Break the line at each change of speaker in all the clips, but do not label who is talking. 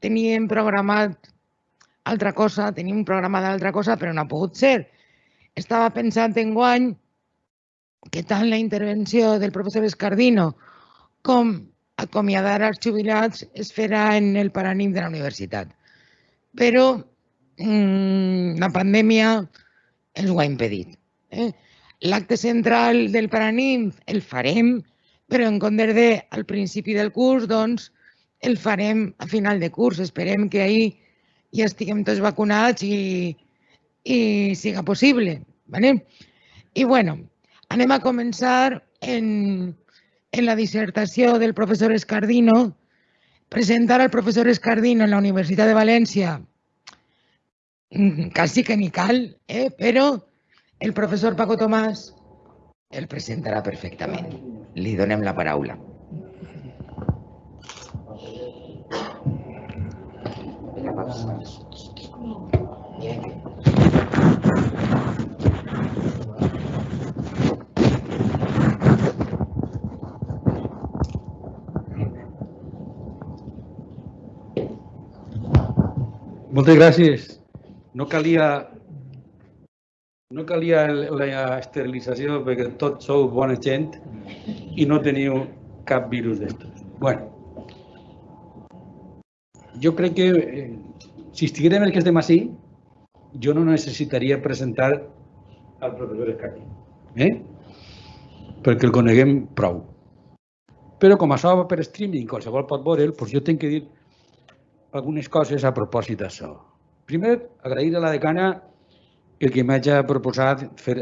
teníem programat altra cosa, teníem programada altra cosa, però no ha pogut ser. Estava pensant en guany que tant la intervenció del professor Escardino com acomiadar els jubilats es farà en el paranim de la universitat. Però mmm, la pandèmia ens ho ha impedit. Eh? L'acte central del paranim el farem, però en comptes de al principi del curs, doncs, el farem a final de curs. Esperem que ahir ja estiguem tots vacunats i, i siga possible. ¿vale? I bueno, anem a començar en, en la dissertació del professor Escardino. Presentar al professor Escardino en la Universitat de València mm, quasi que ni cal, eh? però el professor Paco Tomàs el presentarà perfectament. Li donem la paraula.
Moltes gràcies. No calia, no calia la esterilització perquè tots sou bona gent i no teniu cap virus d'estos. Bueno, jo crec que eh, si estiguérem els que estem així, jo no necessitaria presentar al professor Escati, eh? perquè el coneguem prou. Però com això va per streaming, qualsevol pot veure'l, doncs jo tinc que dir algunes coses a propòsit d'això. Primer, agrair a la decana el que m'hagi proposat fer,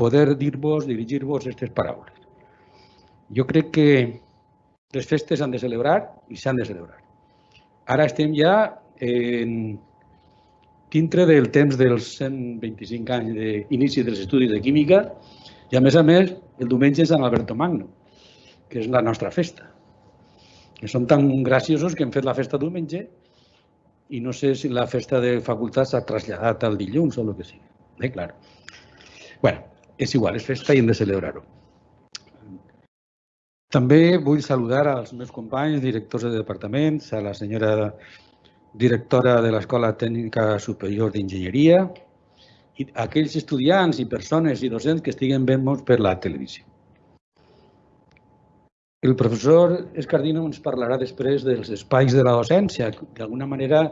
poder dir-vos, dirigir-vos aquestes paraules. Jo crec que les festes s'han de celebrar i s'han de celebrar. Ara estem ja en, dintre del temps dels 125 anys d'inici dels estudis de química i a més a més el diumenge és Sant Alberto Magno, que és la nostra festa que són tan graciosos que hem fet la festa diumenge i no sé si la festa de facultat s'ha traslladat al dilluns o el que sigui. Eh, clar. bueno, és igual, és festa i hem de celebrar-ho. També vull saludar als meus companys, directors de departaments, a la senyora directora de l'Escola Tècnica Superior d'Enginyeria i aquells estudiants i persones i docents que estiguen veient per la televisió. El professor Escardino ens parlarà després dels espais de la docència, d'alguna manera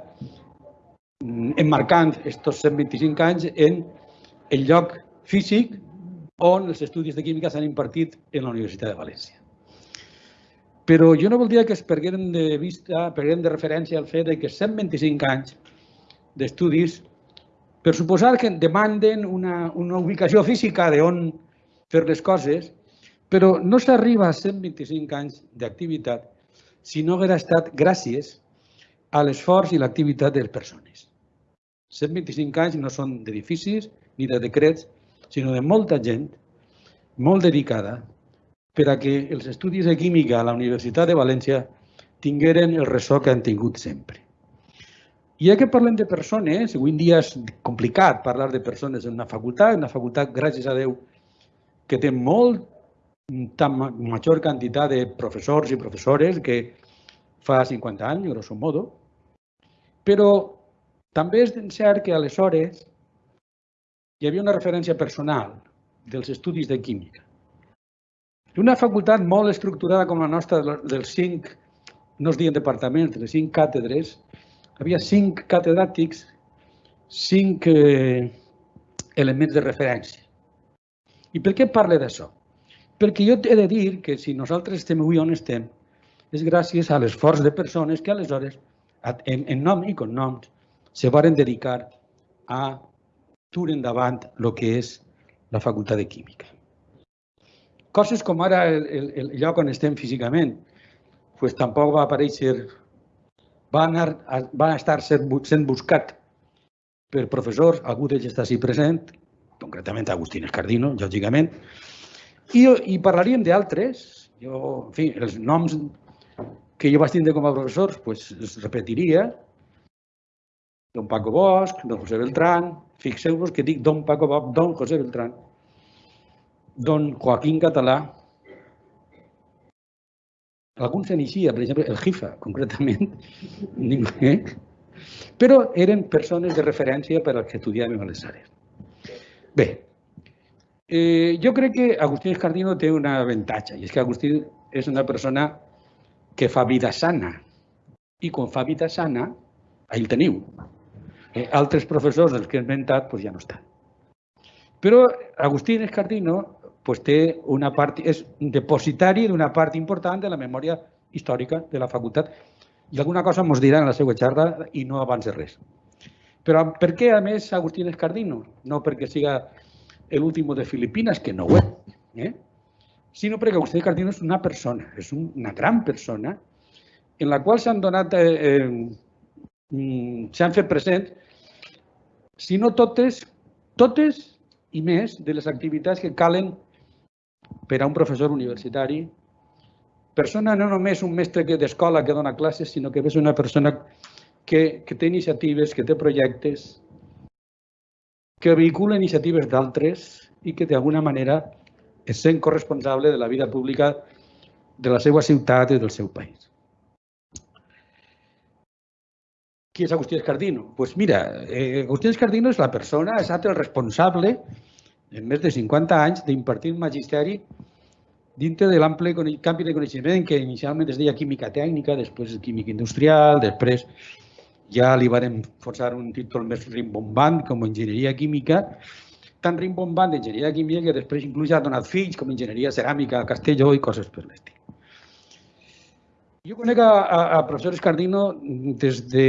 mm, emmarcant aquests 125 anys en el lloc físic on els estudis de química s'han impartit en la Universitat de València. Però jo no voldria que es perguem de vista, perguem de referència al fet que 125 anys d'estudis, per suposar que demanden una, una ubicació física d'on fer les coses, però no s'arriba a 125 anys d'activitat si no haguera estat gràcies a l'esforç i l'activitat de les persones. 125 anys no són d'edificis ni de decrets, sinó de molta gent molt dedicada per a que els estudis de química a la Universitat de València tingueren el ressò que han tingut sempre. I ja que parlem de persones, avui en dia és complicat parlar de persones en una facultat, una facultat, gràcies a Déu, que té molt tan major quantitat de professors i professores que fa 50 anys, grosso modo, però també és cert que aleshores hi havia una referència personal dels estudis de química. Una facultat molt estructurada com la nostra, dels cinc, no es diuen departaments, de les cinc càtedres, havia cinc catedràtics, cinc eh, elements de referència. I per què parle d'això? Perquè jo he de dir que si nosaltres estem avui on estem, és gràcies a l'esforç de persones que aleshores, en, en nom i cognoms, se varen dedicar a dur endavant el que és la facultat de Química. Coses com ara el, el, el lloc on estem físicament, pues tampoc va aparèixer, va, anar, va estar sent buscat per professors, algú d'ells està així present, concretament Agustín Escardino, lògicament, i, i parlaríem d'altres. Jo, en fi, els noms que jo vaig tindre com a professors, pues, es repetiria. Don Paco Bosch, don José Beltrán, fixeu-vos que dic don Paco Bosch, don José Beltrán, don Joaquín Català, alguns s'inicia, per exemple, el JIFA, concretament, però eren persones de referència per als que estudiàvem a les àrees. Bé, eh, jo crec que Agustín Escardino té un avantatge, i és que Agustín és una persona que fa vida sana. I quan fa vida sana, ahí el teniu. Eh, altres professors dels que he inventat pues ja no estan. Però Agustín Escardino pues, té una part, és depositari d'una part important de la memòria històrica de la facultat i alguna cosa ens dirà en la seva xarra i no abans de res. Però per què, a més, Agustín Escardino? No perquè siga l'últim de Filipines, que no ho és, eh? sinó perquè Agustín Escardino és una persona, és una gran persona en la qual s'han donat, eh, eh, mm, s'han fet present, si no totes, totes i més de les activitats que calen per a un professor universitari, persona no només un mestre que d'escola que dona classes, sinó que és una persona que, que té iniciatives, que té projectes, que vehicula iniciatives d'altres i que d'alguna manera és sent corresponsable de la vida pública de la seva ciutat i del seu país. Qui és Agustí Escardino? Doncs pues mira, eh, Agustí Escardino és la persona, estat el responsable en més de 50 anys d'impartir magisteri dintre de l'ample canvi de coneixement que inicialment es deia química tècnica, després química industrial, després ja li varen forçar un títol més rimbombant com enginyeria química, tan rimbombant d'enginyeria química que després inclús ja ha donat fills com enginyeria ceràmica a Castelló i coses per l'estil. Jo conec a, a, a professor Escardino des de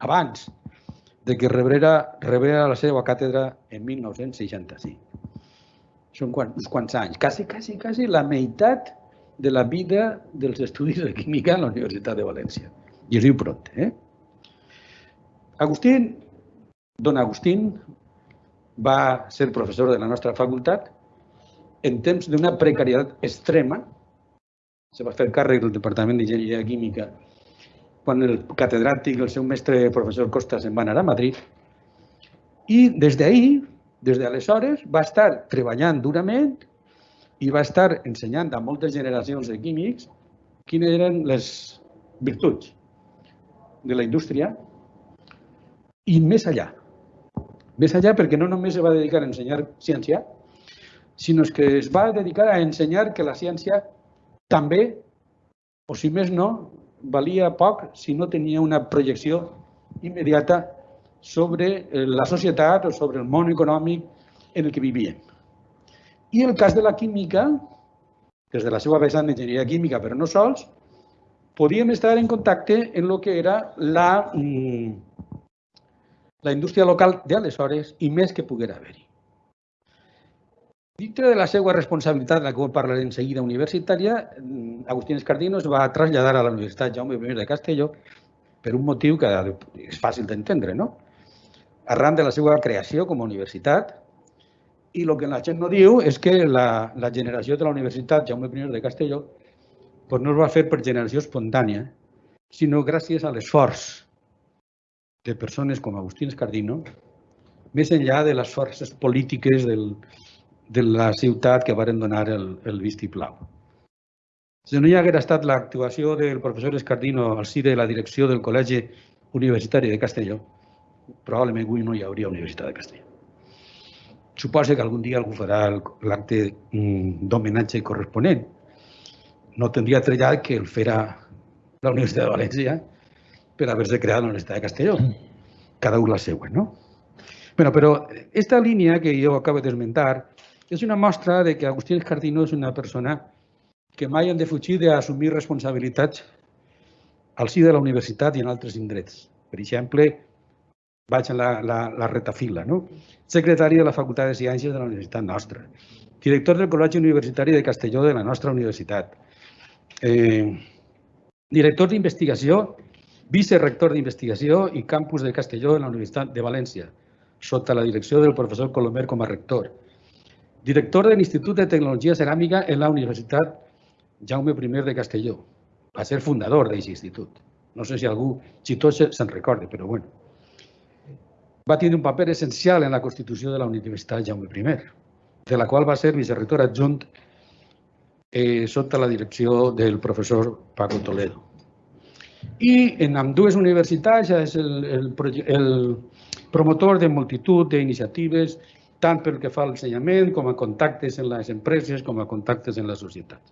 abans de que rebrera, rebrera la seva càtedra en 1965. Són uns quants anys, quasi, quasi, quasi la meitat de la vida dels estudis de química a la Universitat de València. I es diu pront, eh? Agustín, don Agustín, va ser professor de la nostra facultat en temps d'una precarietat extrema se va fer càrrec del Departament d'Enginyeria Química quan el catedràtic, el seu mestre, el professor Costa, se'n va anar a Madrid. I des d'ahir, des d'aleshores, va estar treballant durament i va estar ensenyant a moltes generacions de químics quines eren les virtuts de la indústria i més allà. Més allà perquè no només es va dedicar a ensenyar ciència, sinó que es va dedicar a ensenyar que la ciència també, o si més no, valia poc si no tenia una projecció immediata sobre eh, la societat o sobre el món econòmic en el que vivíem. I el cas de la química, des de la seva vessant d'enginyeria química, però no sols, podíem estar en contacte en el que era la, mm, la indústria local d'aleshores i més que poguera haver-hi. Dintre de la seva responsabilitat, de la qual parlaré en seguida, universitària, mm, Agustín Escardino es va traslladar a la Universitat Jaume I de Castelló per un motiu que és fàcil d'entendre, no? Arran de la seva creació com a universitat, i el que la gent no diu és que la, la generació de la Universitat Jaume I de Castelló pues no es va fer per generació espontània, sinó gràcies a l'esforç de persones com Agustín Escardino, més enllà de les forces polítiques del, de la ciutat que varen donar el, el vistiplau. Si no hi hagués estat l'actuació del professor Escardino al si de la direcció del Col·legi Universitari de Castelló, probablement avui no hi hauria Universitat de Castelló. Suposa que algun dia algú farà l'acte mm, d'homenatge corresponent. No tindria trellat que el farà la Universitat de València per haver-se creat la Universitat de Castelló. Cada un la següent, no? Bueno, però aquesta línia que jo acabo d'esmentar és una mostra de que Agustí Escardino és una persona que mai han de fugir d'assumir responsabilitats al si de la universitat i en altres indrets. Per exemple, vaig a la, la, la retafila, no? secretari de la Facultat de Ciències de la Universitat nostra, director del Col·legi Universitari de Castelló de la nostra universitat, eh, director d'investigació, vicerector d'investigació i campus de Castelló de la Universitat de València, sota la direcció del professor Colomer com a rector, director de l'Institut de Tecnologia Ceràmica en la Universitat Jaume I de Castelló. Va ser fundador d'aquest institut. No sé si algú xitós se'n recorda, però bueno. Va tenir un paper essencial en la constitució de la Universitat Jaume I, de la qual va ser vicerrector adjunt eh, sota la direcció del professor Paco Toledo. I en amb dues universitats és el, el, el promotor de multitud d'iniciatives, tant pel que fa a l'ensenyament com a contactes en les empreses com a contactes en la societat.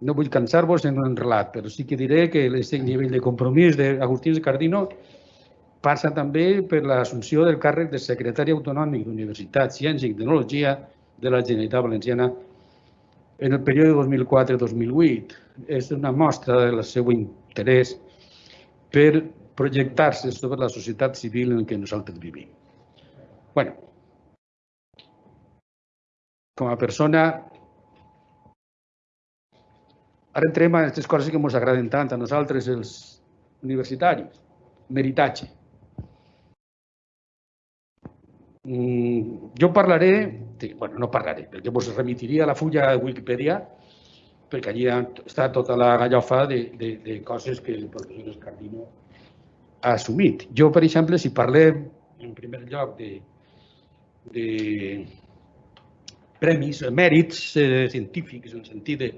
No vull cansar-vos en un relat, però sí que diré que aquest nivell de compromís d'Agustí Cardino passa també per l'assumpció del càrrec de secretari autonòmic d'Universitat, Ciència i Tecnologia de la Generalitat Valenciana en el període 2004-2008. És una mostra del seu interès per projectar-se sobre la societat civil en què nosaltres vivim. bueno, com a persona, ara entrem a aquestes coses que ens agraden tant a nosaltres, els universitaris. Meritatge. Mm, jo parlaré, bueno, no parlaré, perquè vos remitiria a la fulla de Wikipedia, perquè allí està tota la gallofa de, de, de coses que el professor Escardino ha assumit. Jo, per exemple, si parlem en primer lloc de, de premis, mèrits eh, científics, en el sentit de,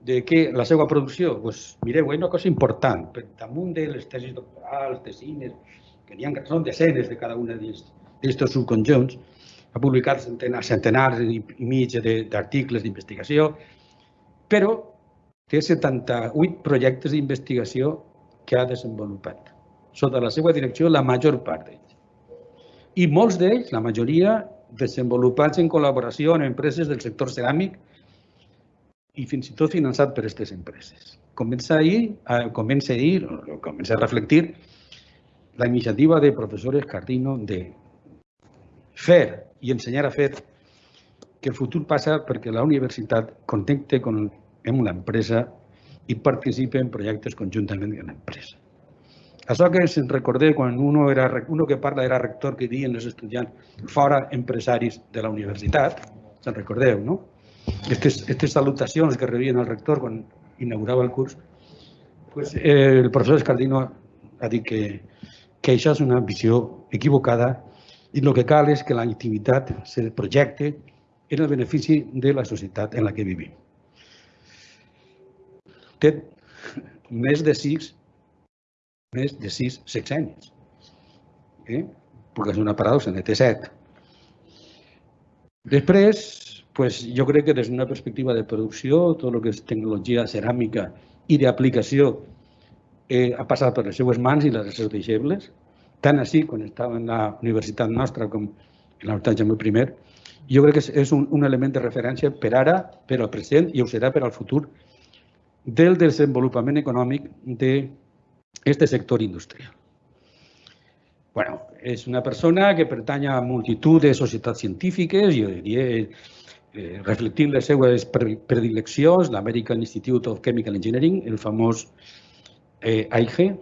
de que la seva producció, doncs, mireu, és una cosa important, per damunt de les tesis doctorals, tesines, que n'hi ha, són desenes de cada una d'aquests subconjunts, ha publicat centenars, centenars i mig d'articles d'investigació, però té 78 projectes d'investigació que ha desenvolupat. Sota la seva direcció, la major part d'ells. I molts d'ells, la majoria, desenvolupats en col·laboració amb empreses del sector ceràmic i fins i tot finançat per aquestes empreses. Comença ahir, comença a dir, o comença a reflectir la iniciativa de professor Escardino de fer i ensenyar a fer que el futur passa perquè la universitat connecte con, amb l'empresa i participa en projectes conjuntament amb l'empresa. Això que se'n recordé quan uno, era, uno que parla era rector que diuen els estudiants fora empresaris de la universitat, se'n recordeu, no? Aquestes, aquestes salutacions que rebien el rector quan inaugurava el curs, pues, eh, el professor Escardino ha dit que, que això és una visió equivocada i el que cal és que la activitat se projecte en el benefici de la societat en la que vivim. Té més de sis, més de sis sexenis. Eh? Perquè és una paradoxa, ne té set. Després, pues, jo crec que des d'una perspectiva de producció, tot el que és tecnologia ceràmica i d'aplicació eh, ha passat per les seues mans i les seus deixebles, tant així quan estava en la universitat nostra com en la Universitat Jaume I, jo crec que és un, un element de referència per ara, per al present i ho serà per al futur del desenvolupament econòmic d'aquest sector industrial. bueno, és una persona que pertany a multitud de societats científiques, jo diria, eh, reflectint les seues predileccions, l'American Institute of Chemical Engineering, el famós eh, AIGE,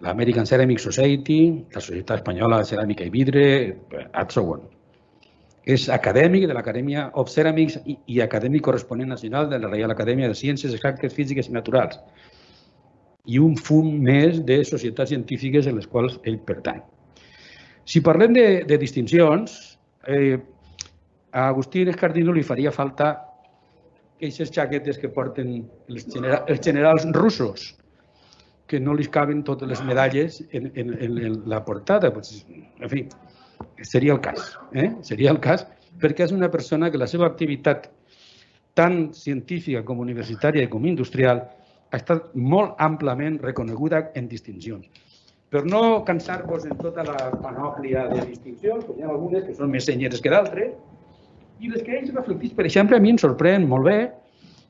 l'American Ceramic Society, la Societat Espanyola de Ceràmica i Vidre, and so on. És acadèmic de l'Acadèmia of Ceramics i, i acadèmic corresponent nacional de la Reial Acadèmia de Ciències Exactes, Físiques i Naturals i un fum més de societats científiques en les quals ell pertany. Si parlem de, de distincions, eh, a Agustín Escardino li faria falta aquestes jaquetes que porten els, genera els generals russos, que no li caben totes les medalles en, en, en la portada. Pues, en fi, seria el cas. Eh? Seria el cas perquè és una persona que la seva activitat tant científica com universitària i com industrial ha estat molt amplament reconeguda en distincions. Per no cansar-vos en tota la panòplia de distincions, hi ha algunes que són més senyeres que d'altres, i les que ells reflectís, per exemple, a mi em sorprèn molt bé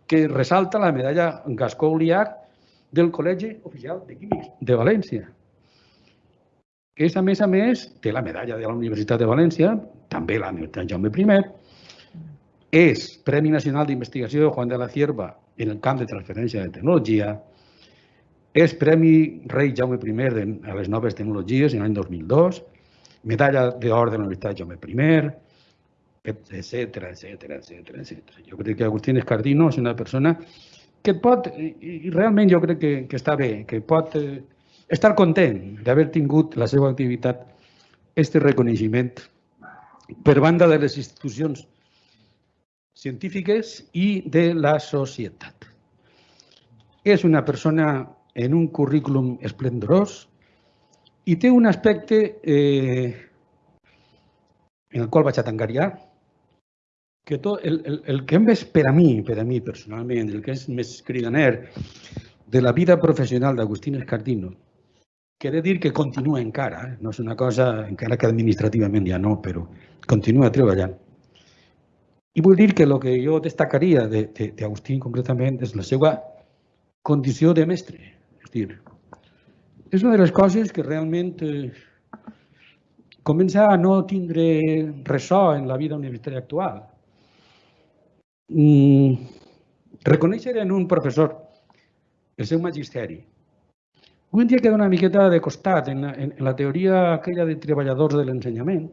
que ressalta la medalla Gascó-Uliac del Col·legi Oficial de Químics de València. És, a més a més, té la medalla de la Universitat de València, també la Universitat Jaume I, és Premi Nacional d'Investigació Juan de la Cierva en el camp de transferència de tecnologia, és Premi Rei Jaume I a les noves tecnologies en l'any 2002, medalla d'or de la Universitat Jaume I, etc etc etc etc. Jo crec que Agustín Escardino és una persona que pot, i realment jo crec que, que està bé, que pot eh, estar content d'haver tingut la seva activitat este reconeixement per banda de les institucions científiques i de la societat. És una persona en un currículum esplendorós i té un aspecte eh, en el qual vaig a tancar que tot el, el, el que més per a mi, per a mi personalment, el que és més cridaner de la vida professional d'Agustín Escardino, que he de dir que continua encara, eh? no és una cosa, encara que administrativament ja no, però continua treballant. I vull dir que el que jo destacaria d'Agustín concretament és la seva condició de mestre. És dir, és una de les coses que realment eh, comença a no tindre ressò en la vida universitària actual. Mm, reconèixer en un professor el seu magisteri. Avui en dia queda una miqueta de costat en en, en la teoria aquella de treballadors de l'ensenyament.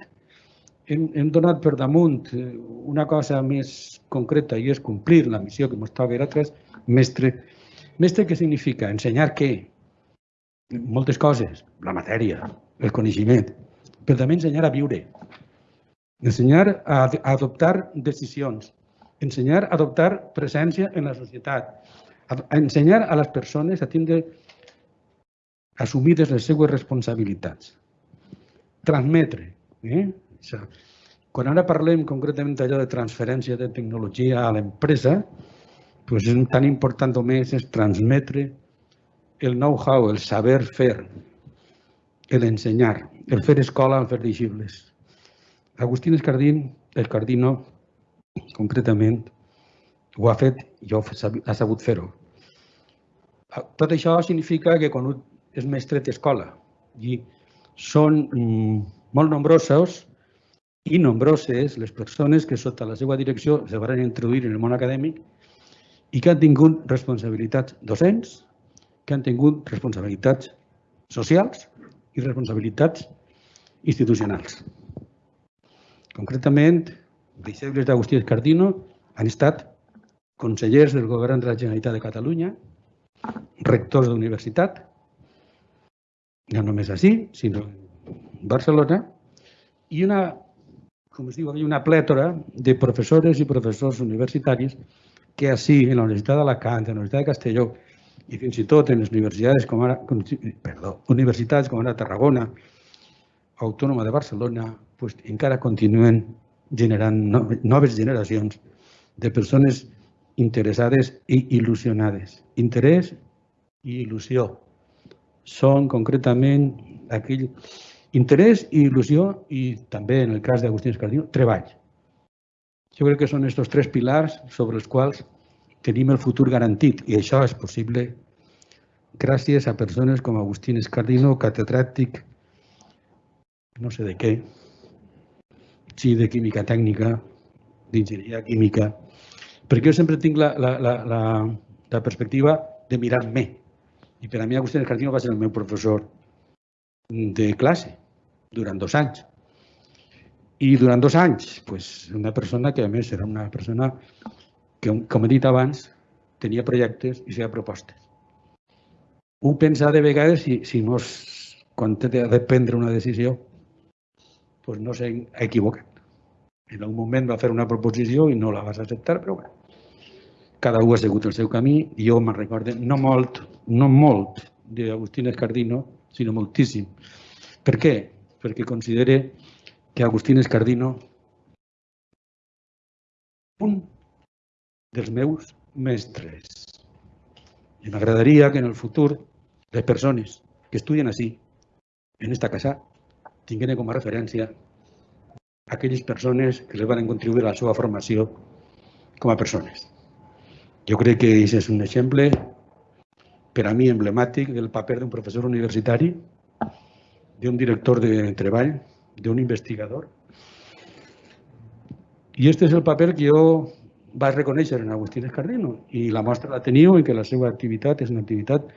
Hem, hem donat per damunt eh, una cosa més concreta i és complir la missió que ens toca a tres mestre. Mestre què significa? Ensenyar què? Moltes coses. La matèria, el coneixement, però també ensenyar a viure. Ensenyar a, a adoptar decisions. Ensenyar a adoptar presència en la societat. A, a ensenyar a les persones a tindre assumides les seues responsabilitats. Transmetre. Eh? Quan ara parlem concretament d'allò de transferència de tecnologia a l'empresa, doncs és tan important o més és transmetre el know-how, el saber fer, l'ensenyar, el fer escola, el fer deixibles. Agustín Escardín, Escardino, concretament, ho ha fet i ha sabut fer-ho. Tot això significa que quan un és mestre d'escola i són mm, molt nombrosos i nombroses les persones que sota la seva direcció se van introduir en el món acadèmic i que han tingut responsabilitats docents, que han tingut responsabilitats socials i responsabilitats institucionals. Concretament, deixebles d'Agustí Escardino han estat consellers del govern de la Generalitat de Catalunya, rectors d'universitat, no només així, sinó Barcelona, i una, com es diu, una plètora de professores i professors universitaris que així, en la Universitat d'Alacant, en la Universitat de Castelló, i fins i tot en les universitats com ara, com, perdó, universitats com ara Tarragona, Autònoma de Barcelona, pues, encara continuen generant noves generacions de persones interessades i il·lusionades. Interès i il·lusió són concretament aquell interès i il·lusió i també en el cas d'Agustí Escardino, treball. Jo crec que són aquests tres pilars sobre els quals tenim el futur garantit i això és possible gràcies a persones com Agustín Escardino, catedràtic, no sé de què, sí, de química tècnica, d'enginyeria química, perquè jo sempre tinc la, la, la, la, la perspectiva de mirar-me. I per a mi Agustín Escardino va ser el meu professor de classe durant dos anys. I durant dos anys, pues, una persona que a més era una persona que, com he dit abans, tenia projectes i feia propostes. Un pensa de vegades si, si no és, quan té de prendre una decisió, pues no s'ha equivocat. En un moment va fer una proposició i no la vas acceptar, però bueno, cada un ha seguit el seu camí jo me'n recordo, no molt, no molt d'Agustín Escardino, sinó moltíssim. Per què? Perquè considere que Agustín Escardino un dels meus mestres. I m'agradaria que en el futur les persones que estudien així, en esta casa, tinguin com a referència aquelles persones que les van contribuir a la seva formació com a persones. Jo crec que és un exemple per a mi emblemàtic del paper d'un professor universitari, d'un director de treball, d'un investigador. I aquest és el paper que jo vaig reconèixer en Agustín Escardino i la mostra la teniu en que la seva activitat és una activitat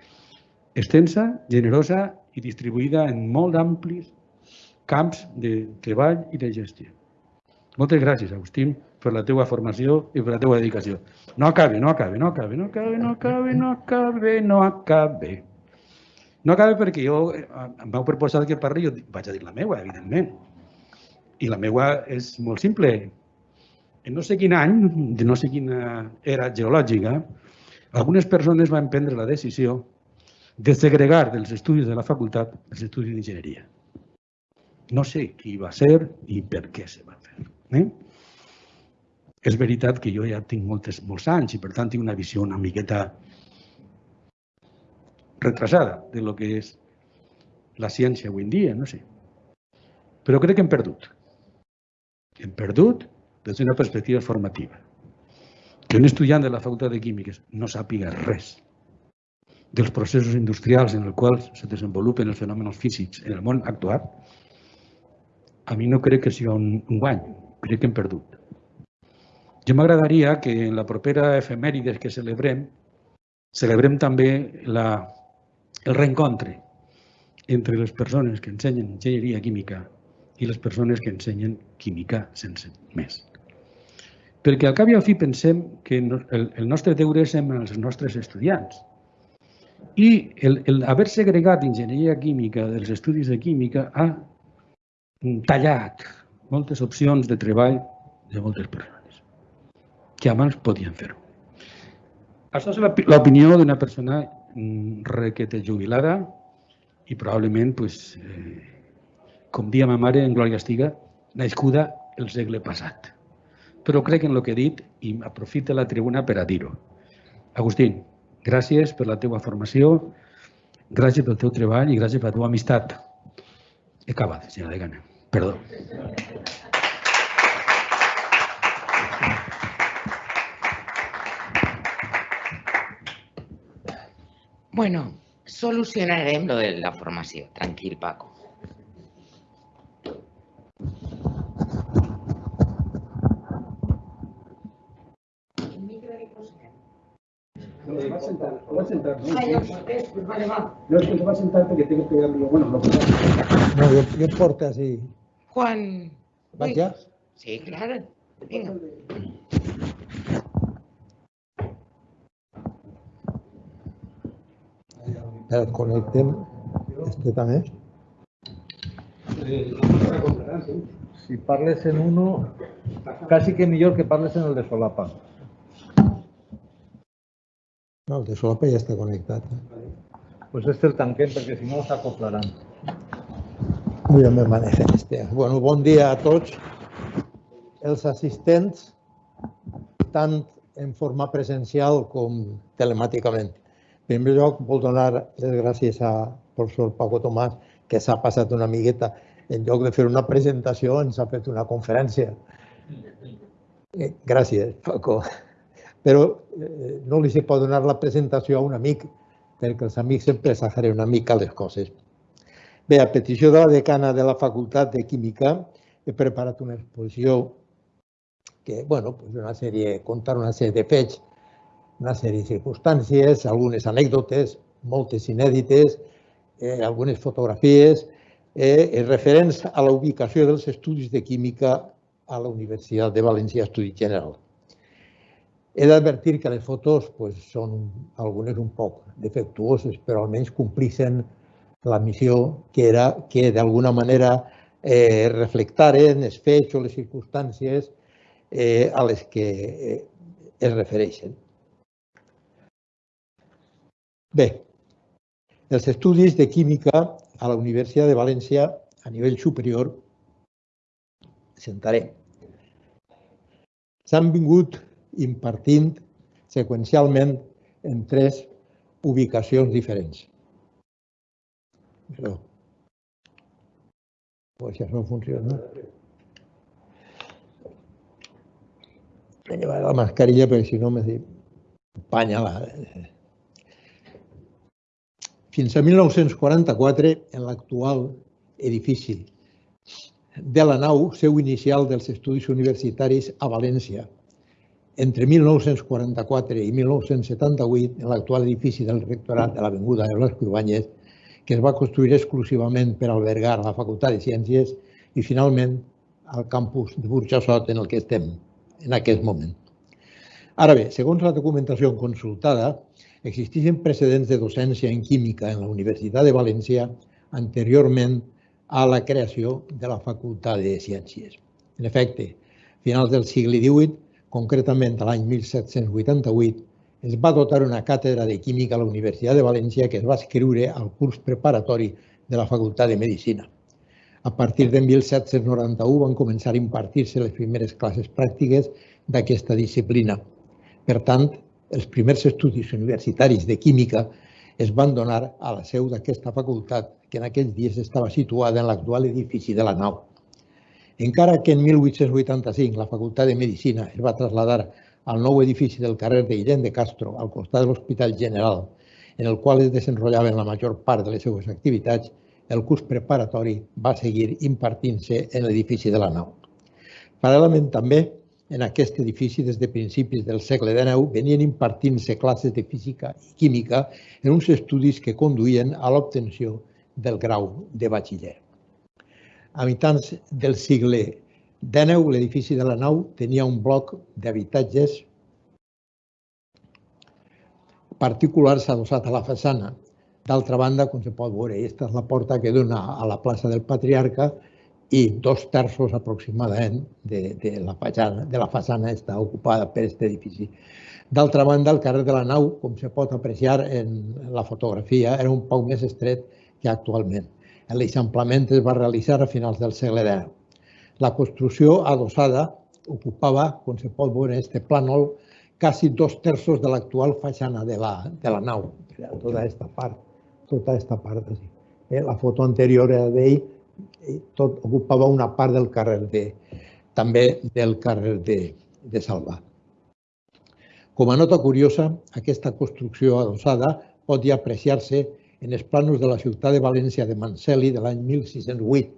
extensa, generosa i distribuïda en molt amplis camps de treball i de gestió. Moltes gràcies, Agustín, per la teua formació i per la teua dedicació. No acabe, no acabe, no acabe, no acabe, no acabe, no acabe, no acabe. No acabe perquè jo em vau proposar que parli, jo vaig a dir la meua, evidentment. I la meua és molt simple. en no sé quin any, de no sé quina era geològica, algunes persones van prendre la decisió de segregar dels estudis de la facultat els estudis d'enginyeria. No sé qui va ser i per què se va fer. Eh? És veritat que jo ja tinc moltes, molts anys i per tant tinc una visió una miqueta retrasada de lo que és la ciència avui en dia, no sé. Però crec que hem perdut. Hem perdut des d'una perspectiva formativa. Que un estudiant de la Facultat de Químiques no sàpiga res dels processos industrials en els quals se desenvolupen els fenòmens físics en el món actual, a mi no crec que sigui un, un guany, crec que hem perdut. Jo m'agradaria que en la propera efemèrides que celebrem, celebrem també la, el reencontre entre les persones que ensenyen enginyeria química i les persones que ensenyen química sense més. Perquè al cap i al fi pensem que el, nostre deure és amb els nostres estudiants, i el, haver segregat enginyeria química dels estudis de química ha tallat moltes opcions de treball de moltes persones que abans podien fer-ho. Això és l'opinió d'una persona requete jubilada i probablement, pues, eh, com dia ma mare, en Glòria Estiga, nascuda el segle passat. Però crec en el que he dit i aprofita la tribuna per a dir-ho. Agustín, Gràcies per la teva formació, gràcies pel teu treball i gràcies per la teva amistat. He acabat, senyora Degana. Perdó.
Bueno, solucionarem lo de la formació. Tranquil, Paco.
va a sentar, o va a sentar, ¿no? Ya, pues vale, va. No, es que se va a sentar porque tengo que pegarlo. Bueno, lo que
No, yo, yo porte así.
Juan.
¿Vas ya?
Sí, claro. Venga.
Espera, conectem este també. Si parles en uno, casi que millor que parles en el de solapa. No, el de solapa ja està connectat. Eh?
Pues este el tanquem perquè si no s'acoplaran.
Jo me manejo este. Bueno, bon dia a tots els assistents, tant en forma presencial com telemàticament. Primer lloc, vol donar les gràcies a professor Paco Tomàs, que s'ha passat una miqueta. En lloc de fer una presentació, ens ha fet una conferència. Eh, gràcies, Paco però eh, no li se pot donar la presentació a un amic, perquè els amics sempre exageren una mica les coses. Bé, a petició de la decana de la Facultat de Química, he preparat una exposició que, bueno, pues una sèrie, contar una sèrie de fets, una sèrie de circumstàncies, algunes anècdotes, moltes inèdites, eh, algunes fotografies, eh, referents a la ubicació dels estudis de química a la Universitat de València Estudi General. He d'advertir que les fotos pues, són algunes un poc defectuoses, però almenys complixen la missió que era que d'alguna manera eh, reflectaren els fets o les circumstàncies eh, a les que eh, es refereixen. Bé, els estudis de química a la Universitat de València a nivell superior sentaré. S'han vingut impartint seqüencialment en tres ubicacions diferents. Això. Pues això funciona. He llevat la mascarilla perquè si no m'empanya la... Fins a 1944, en l'actual edifici de la nau, seu inicial dels estudis universitaris a València, entre 1944 i 1978, en l'actual edifici del rectorat de l'Avinguda de Blasco Ibáñez, que es va construir exclusivament per albergar la Facultat de Ciències i finalment al campus de Burjassot en el que estem en aquest moment. Ara bé, segons la documentació consultada, existeixen precedents de docència en química en la Universitat de València anteriorment a la creació de la Facultat de Ciències. En efecte, finals del segle XVIII, concretament l'any 1788, es va dotar una càtedra de química a la Universitat de València que es va escriure al curs preparatori de la Facultat de Medicina. A partir de 1791 van començar a impartir-se les primeres classes pràctiques d'aquesta disciplina. Per tant, els primers estudis universitaris de química es van donar a la seu d'aquesta facultat, que en aquells dies estava situada en l'actual edifici de la nau. Encara que en 1885 la Facultat de Medicina es va traslladar al nou edifici del carrer de Guillem de Castro, al costat de l'Hospital General, en el qual es desenrotllaven la major part de les seues activitats, el curs preparatori va seguir impartint-se en l'edifici de la nau. Paral·lelament també, en aquest edifici, des de principis del segle XIX, venien impartint-se classes de física i química en uns estudis que conduïen a l'obtenció del grau de batxiller. A mitjans del segle XIX, l'edifici de la nau tenia un bloc d'habitatges particulars adossat a la façana. D'altra banda, com se pot veure, aquesta és la porta que dona a la plaça del Patriarca i dos terços aproximadament de, de, la, façana, de la façana està ocupada per aquest edifici. D'altra banda, el carrer de la nau, com se pot apreciar en la fotografia, era un poc més estret que actualment. L'eixamplament es va realitzar a finals del segle XIX. La construcció adossada ocupava, com se pot veure en aquest plànol, quasi dos terços de l'actual façana de la, de la nau, tota aquesta part, tota aquesta part. Així. Eh, la foto anterior era d'ell, tot ocupava una part del carrer de, també del carrer de, de Salvà. Com a nota curiosa, aquesta construcció adossada pot ja apreciar-se en els planos de la ciutat de València de Manseli de l'any 1608.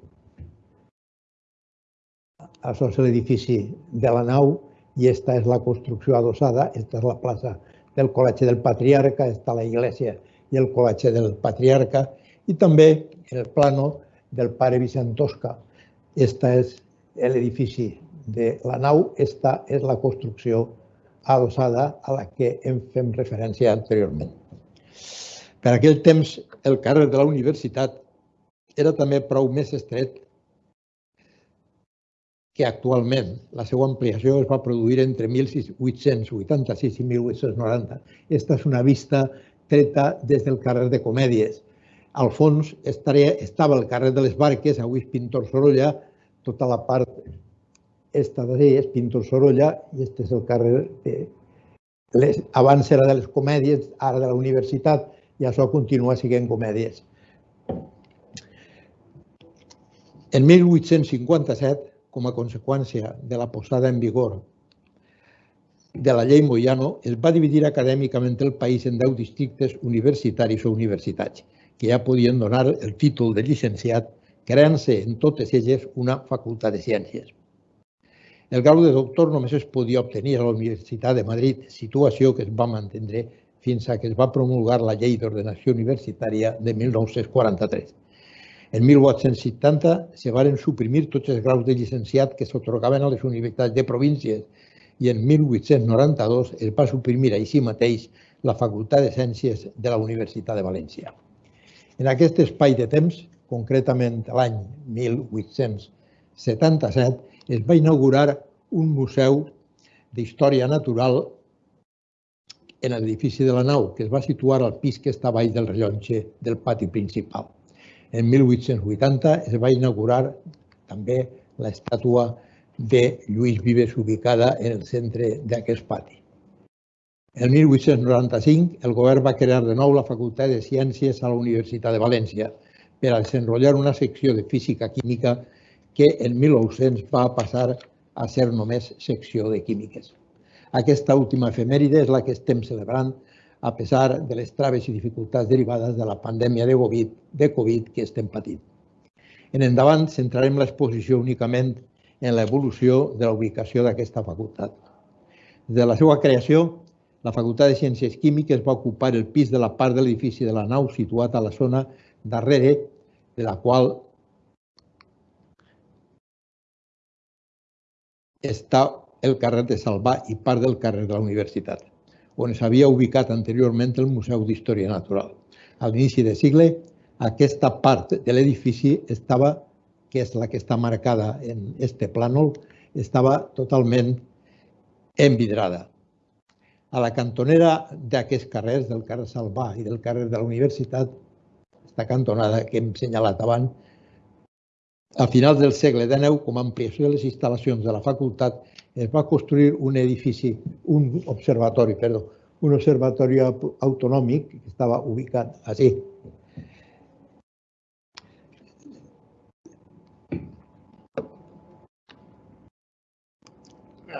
Això és l'edifici de la nau i esta és la construcció adossada, esta és la plaça del Col·legi del Patriarca, està la iglesia i el Col·legi del Patriarca i també el plano del pare Vicent Tosca. Esta és l'edifici de la nau, esta és la construcció adossada a la que em fem referència anteriorment. Per aquell temps, el carrer de la universitat era també prou més estret que actualment la seva ampliació es va produir entre 1886 i 1890. Aquesta és una vista treta des del carrer de Comèdies. Al fons estaria, estava el carrer de les Barques, avui és Pintor Sorolla, tota la part esta d'allà és Pintor Sorolla i este és el carrer de... Les, abans era de les Comèdies, ara de la Universitat, i això continua sent Comèdies. En 1857 com a conseqüència de la posada en vigor de la llei Moyano, es va dividir acadèmicament el país en 10 districtes universitaris o universitats, que ja podien donar el títol de llicenciat, creant-se en totes elles una facultat de ciències. El grau de doctor només es podia obtenir a la Universitat de Madrid, situació que es va mantenir fins a que es va promulgar la Llei d'Ordenació Universitària de 1943. En 1870 se varen suprimir tots els graus de llicenciat que s'otorgaven a les universitats de províncies i en 1892 es va suprimir així mateix la Facultat de Ciències de la Universitat de València. En aquest espai de temps, concretament l'any 1877, es va inaugurar un museu d'història natural en l'edifici de la nau, que es va situar al pis que està baix del rellotge del pati principal. En 1880 es va inaugurar també l'estàtua de Lluís Vives ubicada en el centre d'aquest pati. En 1895 el govern va crear de nou la Facultat de Ciències a la Universitat de València per a desenrotllar una secció de física química que en 1900 va passar a ser només secció de químiques. Aquesta última efemèride és la que estem celebrant a pesar de les traves i dificultats derivades de la pandèmia de Covid, de Covid que estem patint. En endavant centrarem l'exposició únicament en l'evolució de la ubicació d'aquesta facultat. De la seva creació, la Facultat de Ciències Químiques va ocupar el pis de la part de l'edifici de la nau situat a la zona darrere de la qual està el carrer de Salvà i part del carrer de la Universitat on s'havia ubicat anteriorment el Museu d'Història Natural. A l'inici de segle, aquesta part de l'edifici estava, que és la que està marcada en este plànol, estava totalment envidrada. A la cantonera d'aquests carrers, del carrer Salvà i del carrer de la Universitat, aquesta cantonada que hem senyalat abans, a finals del segle XIX, com a ampliació de les instal·lacions de la facultat, es va construir un edifici, un observatori, perdó, un observatori autonòmic que estava ubicat així.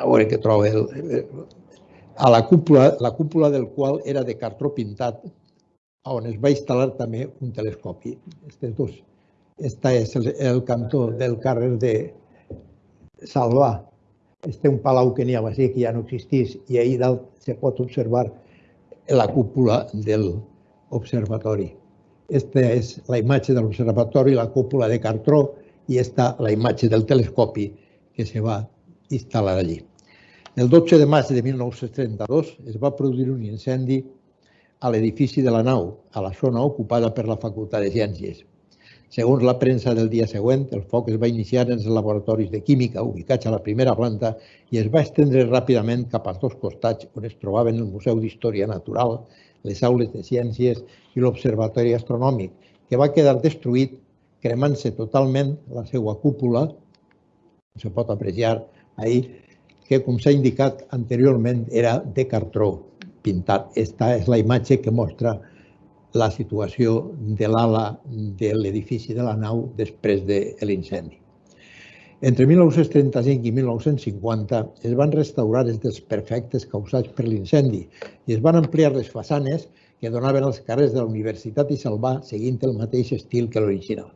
A veure què trobo. A la cúpula, la cúpula del qual era de cartró pintat, on es va instal·lar també un telescopi. Aquests dos este és el, el cantó del carrer de Salvà. Este un palau que n'hi havia així, que ja no existís, i ahir dalt se pot observar la cúpula del observatori. Esta és la imatge de l'observatori, la cúpula de cartró, i esta la imatge del telescopi que se va instal·lar allí. El 12 de maig de 1932 es va produir un incendi a l'edifici de la nau, a la zona ocupada per la Facultat de Ciències. Segons la premsa del dia següent, el foc es va iniciar en els laboratoris de química ubicats a la primera planta i es va estendre ràpidament cap als dos costats on es trobaven el Museu d'Història Natural, les aules de ciències i l'Observatori Astronòmic, que va quedar destruït cremant-se totalment la seva cúpula, se pot apreciar ahir, que com s'ha indicat anteriorment era de cartró pintat. Esta és la imatge que mostra la situació de l'ala de l'edifici de la nau després de l'incendi. Entre 1935 i 1950 es van restaurar els desperfectes causats per l'incendi i es van ampliar les façanes que donaven als carrers de la Universitat i Salvà seguint el mateix estil que l'original.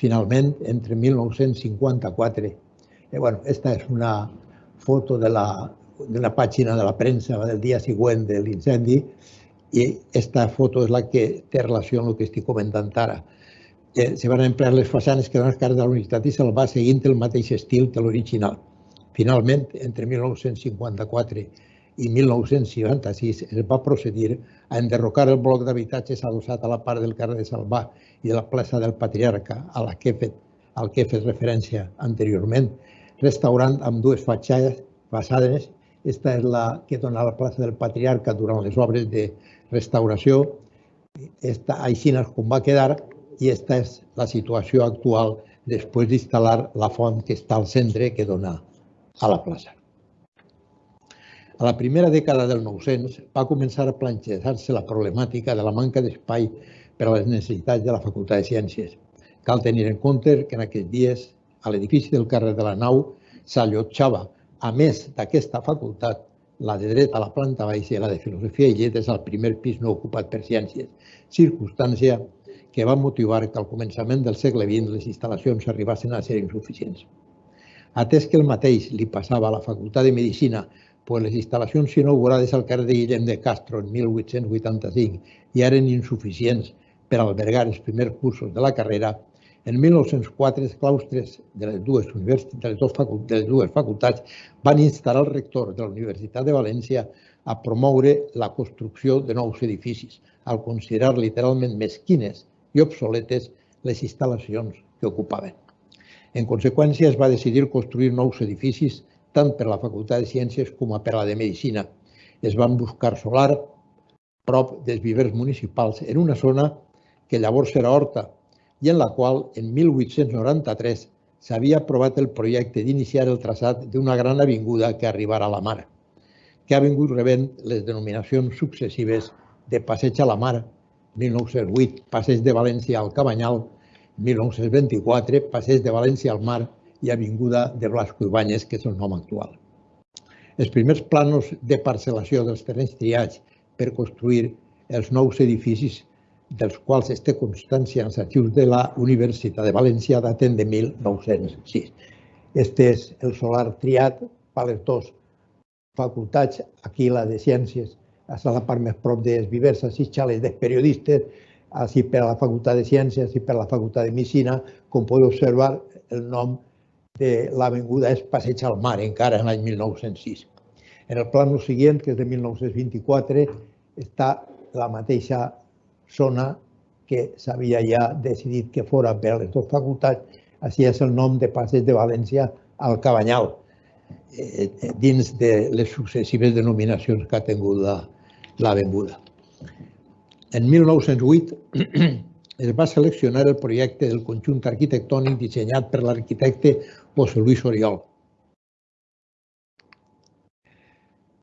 Finalment, entre 1954, eh, bueno, esta és una foto de la, de la pàgina de la premsa del dia següent de l'incendi, i aquesta foto és la que té relació amb el que estic comentant ara. Eh, se van emplear les façanes que donen les cares de la Universitat i se'l va seguint el mateix estil que l'original. Finalment, entre 1954 i 1966 es va procedir a enderrocar el bloc d'habitatges adossat a la part del carrer de Salvà i de la plaça del Patriarca, a la que he fet, al que he fet referència anteriorment, restaurant amb dues fatxades façades. Esta és la que dona la plaça del Patriarca durant les obres de restauració, esta, així com va quedar i esta és la situació actual després d'instal·lar la font que està al centre que dona a la plaça. A la primera dècada del 900 va començar a plantejar-se la problemàtica de la manca d'espai per a les necessitats de la Facultat de Ciències. Cal tenir en compte que en aquests dies a l'edifici del carrer de la Nau s'allotjava, a més d'aquesta facultat, la de dret a la planta baixa i la de filosofia i lletres al primer pis no ocupat per ciències, circumstància que va motivar que al començament del segle XX les instal·lacions arribassin a ser insuficients. Atès que el mateix li passava a la Facultat de Medicina, pues les instal·lacions inaugurades al carrer de Guillem de Castro en 1885 i eren insuficients per albergar els primers cursos de la carrera, en 1904, els claustres de les dues, de les, facultats, de les dues facultats van instar el rector de la Universitat de València a promoure la construcció de nous edificis, al considerar literalment mesquines i obsoletes les instal·lacions que ocupaven. En conseqüència, es va decidir construir nous edificis tant per a la Facultat de Ciències com per a la de Medicina. Es van buscar solar prop dels vivers municipals en una zona que llavors era horta i en la qual, en 1893, s'havia aprovat el projecte d'iniciar el traçat d'una gran avinguda que arribarà a la mar, que ha vingut rebent les denominacions successives de Passeig a la Mar, 1908, Passeig de València al Cabanyal, 1924, Passeig de València al Mar i Avinguda de Blasco Ibáñez, que és el nom actual. Els primers planos de parcel·lació dels terrenys triats per construir els nous edificis dels quals es té constància els arxius de la Universitat de València daten de 1906. Este és el solar triat per les dues facultats, aquí la de Ciències, a la part més prop dels vivers, així xales de periodistes, així per a la Facultat de Ciències i per a la Facultat de Medicina, com podeu observar, el nom de l'avinguda és Passeig al Mar, encara en l'any 1906. En el plano següent, que és de 1924, està la mateixa zona que s'havia ja decidit que fora per les dues facultats, així és el nom de Passeig de València al Cabanyal. eh, dins de les successives denominacions que ha tingut l'avinguda. En 1908 es va seleccionar el projecte del conjunt arquitectònic dissenyat per l'arquitecte José Luis Oriol.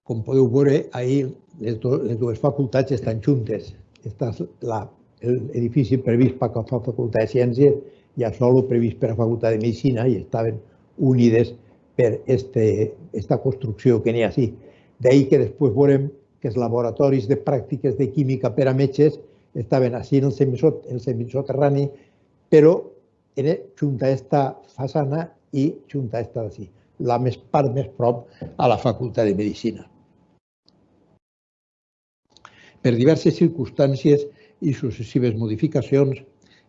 Com podeu veure, ahir les dues facultats estan juntes. Esta és l'edifici previst per la Facultat de Ciències i a solo previst per la Facultat de Medicina i estaven unides per este, esta construcció que n'hi ha així. D'ahir que després veurem que els laboratoris de pràctiques de química per a metges estaven així en el, semisot, el semisoterrani, però era junta esta façana i junta esta d'ací, la més part més prop a la Facultat de Medicina. Per diverses circumstàncies i successives modificacions,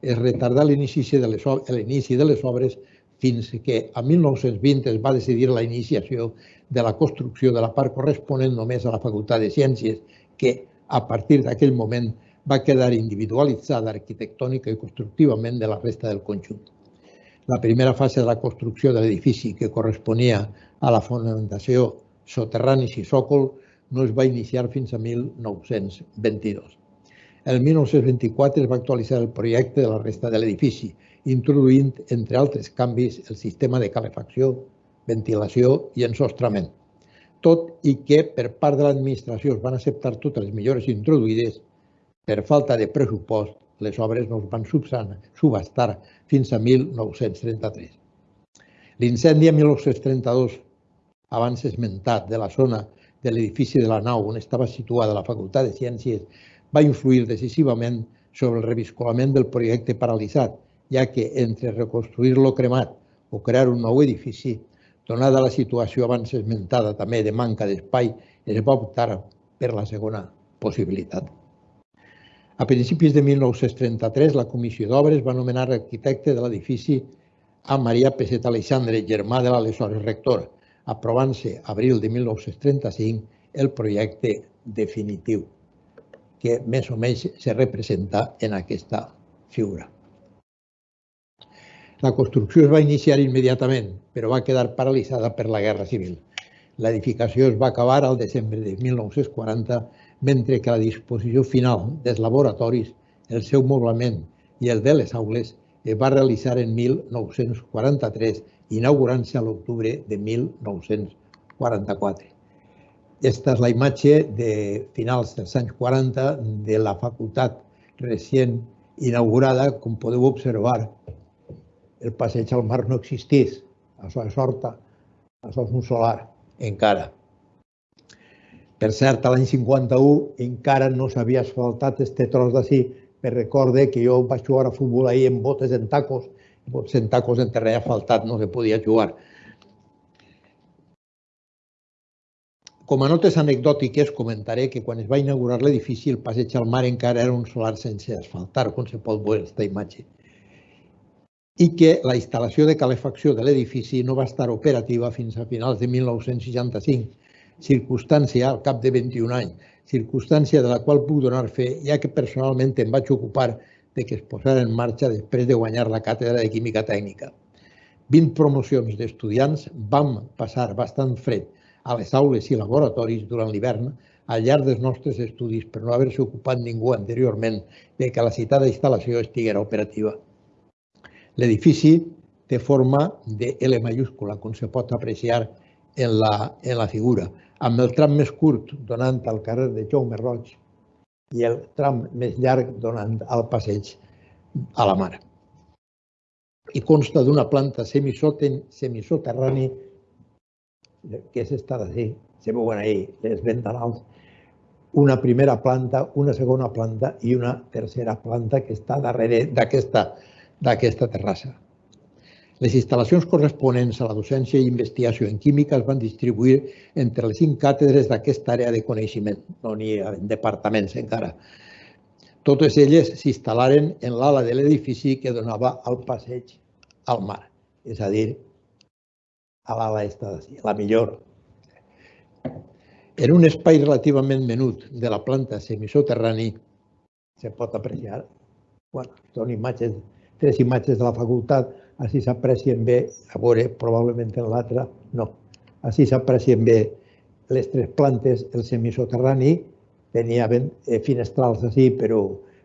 es retardà l'inici de, de les obres fins que a 1920 es va decidir la iniciació de la construcció de la part corresponent només a la Facultat de Ciències, que a partir d'aquell moment va quedar individualitzada arquitectònica i constructivament de la resta del conjunt. La primera fase de la construcció de l'edifici, que corresponia a la fonamentació soterranis i sòcol, no es va iniciar fins a 1922. El 1924 es va actualitzar el projecte de la resta de l'edifici, introduint, entre altres canvis, el sistema de calefacció, ventilació i ensostrament. Tot i que per part de l'administració es van acceptar totes les millores introduïdes, per falta de pressupost, les obres no es van subhastar fins a 1933. L'incendi a 1932, abans esmentat, de la zona de l'edifici de la nau on estava situada la Facultat de Ciències va influir decisivament sobre el reviscolament del projecte paralitzat, ja que entre reconstruir-lo cremat o crear un nou edifici, donada la situació abans esmentada també de manca d'espai, es va optar per la segona possibilitat. A principis de 1933, la Comissió d'Obres va nomenar arquitecte de l'edifici a Maria Peset Alexandre, germà de l'aleshores rector, aprovant-se abril de 1935 el projecte definitiu, que més o menys se representa en aquesta figura. La construcció es va iniciar immediatament, però va quedar paralitzada per la Guerra Civil. L'edificació es va acabar al desembre de 1940, mentre que la disposició final dels laboratoris, el seu moblament i el de les aules es va realitzar en 1943 inaugurant-se a l'octubre de 1944. Aquesta és la imatge de finals dels anys 40 de la facultat recient inaugurada. Com podeu observar, el passeig al mar no existís. Això és horta, això és un solar, encara. Per cert, l'any 51 encara no s'havia asfaltat este tros d'ací, per recorde que jo vaig jugar a futbol ahir en botes en tacos en tacos en terreny asfaltat no se podia jugar. Com a notes anecdòtiques, comentaré que quan es va inaugurar l'edifici, el passeig al mar encara era un solar sense asfaltar, com se pot veure aquesta imatge, i que la instal·lació de calefacció de l'edifici no va estar operativa fins a finals de 1965, circumstància al cap de 21 anys, circumstància de la qual puc donar fe, ja que personalment em vaig ocupar de que es posara en marxa després de guanyar la càtedra de Química Tècnica. 20 promocions d'estudiants vam passar bastant fred a les aules i laboratoris durant l'hivern al llarg dels nostres estudis per no haver-se ocupat ningú anteriorment de que la citada instal·lació estiguera operativa. L'edifici té forma de L mayúscula, com se pot apreciar en la, en la figura, amb el tram més curt donant al carrer de Jaume Roig i el tram més llarg donant al passeig a la mar. I consta d'una planta semisoterrani que és esta d'ací, se veuen ahí les ventanals, una primera planta, una segona planta i una tercera planta que està darrere d'aquesta terrassa. Les instal·lacions corresponents a la docència i investigació en química es van distribuir entre les cinc càtedres d'aquesta àrea de coneixement. No n'hi ha departaments encara. Totes elles s'instal·laren en l'ala de l'edifici que donava al passeig al mar, és a dir, a l'ala esta d'ací, la millor. En un espai relativament menut de la planta semisoterrani se pot apreciar, bueno, són imatges, tres imatges de la facultat, així s'aprecien bé, a veure, probablement en l'altre no. Així s'aprecien bé les tres plantes, el semisoterrani tenia ben, eh, finestrals així, però,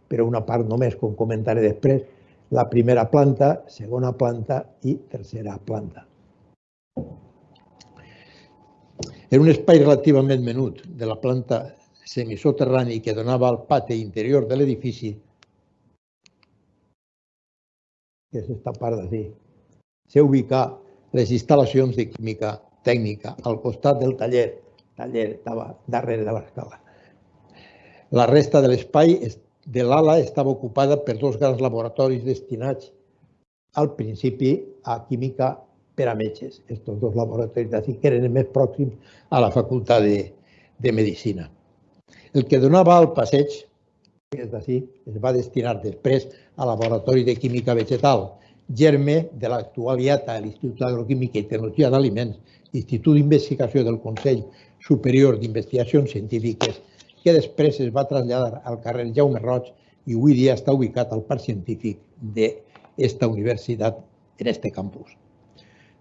però una part només, com comentaré després, la primera planta, segona planta i tercera planta. Era un espai relativament menut de la planta semisoterrani que donava al pati interior de l'edifici, que és aquesta part d'ací, s'ubica les instal·lacions de química tècnica al costat del taller. El taller estava darrere de l'escala. La resta de l'espai de l'ala estava ocupada per dos grans laboratoris destinats al principi a química per a metges. Estos dos laboratoris d'ací que eren més pròxims a la facultat de, de Medicina. El que donava al passeig, és d'ací, es va destinar després al Laboratori de Química Vegetal, germe de l'actual IATA, l'Institut d'Agroquímica i Tecnologia d'Aliments, Institut d'Investigació del Consell Superior d'Investigacions Científiques, que després es va traslladar al carrer Jaume Roig i avui dia està ubicat al Parc Científic d'esta universitat en este campus.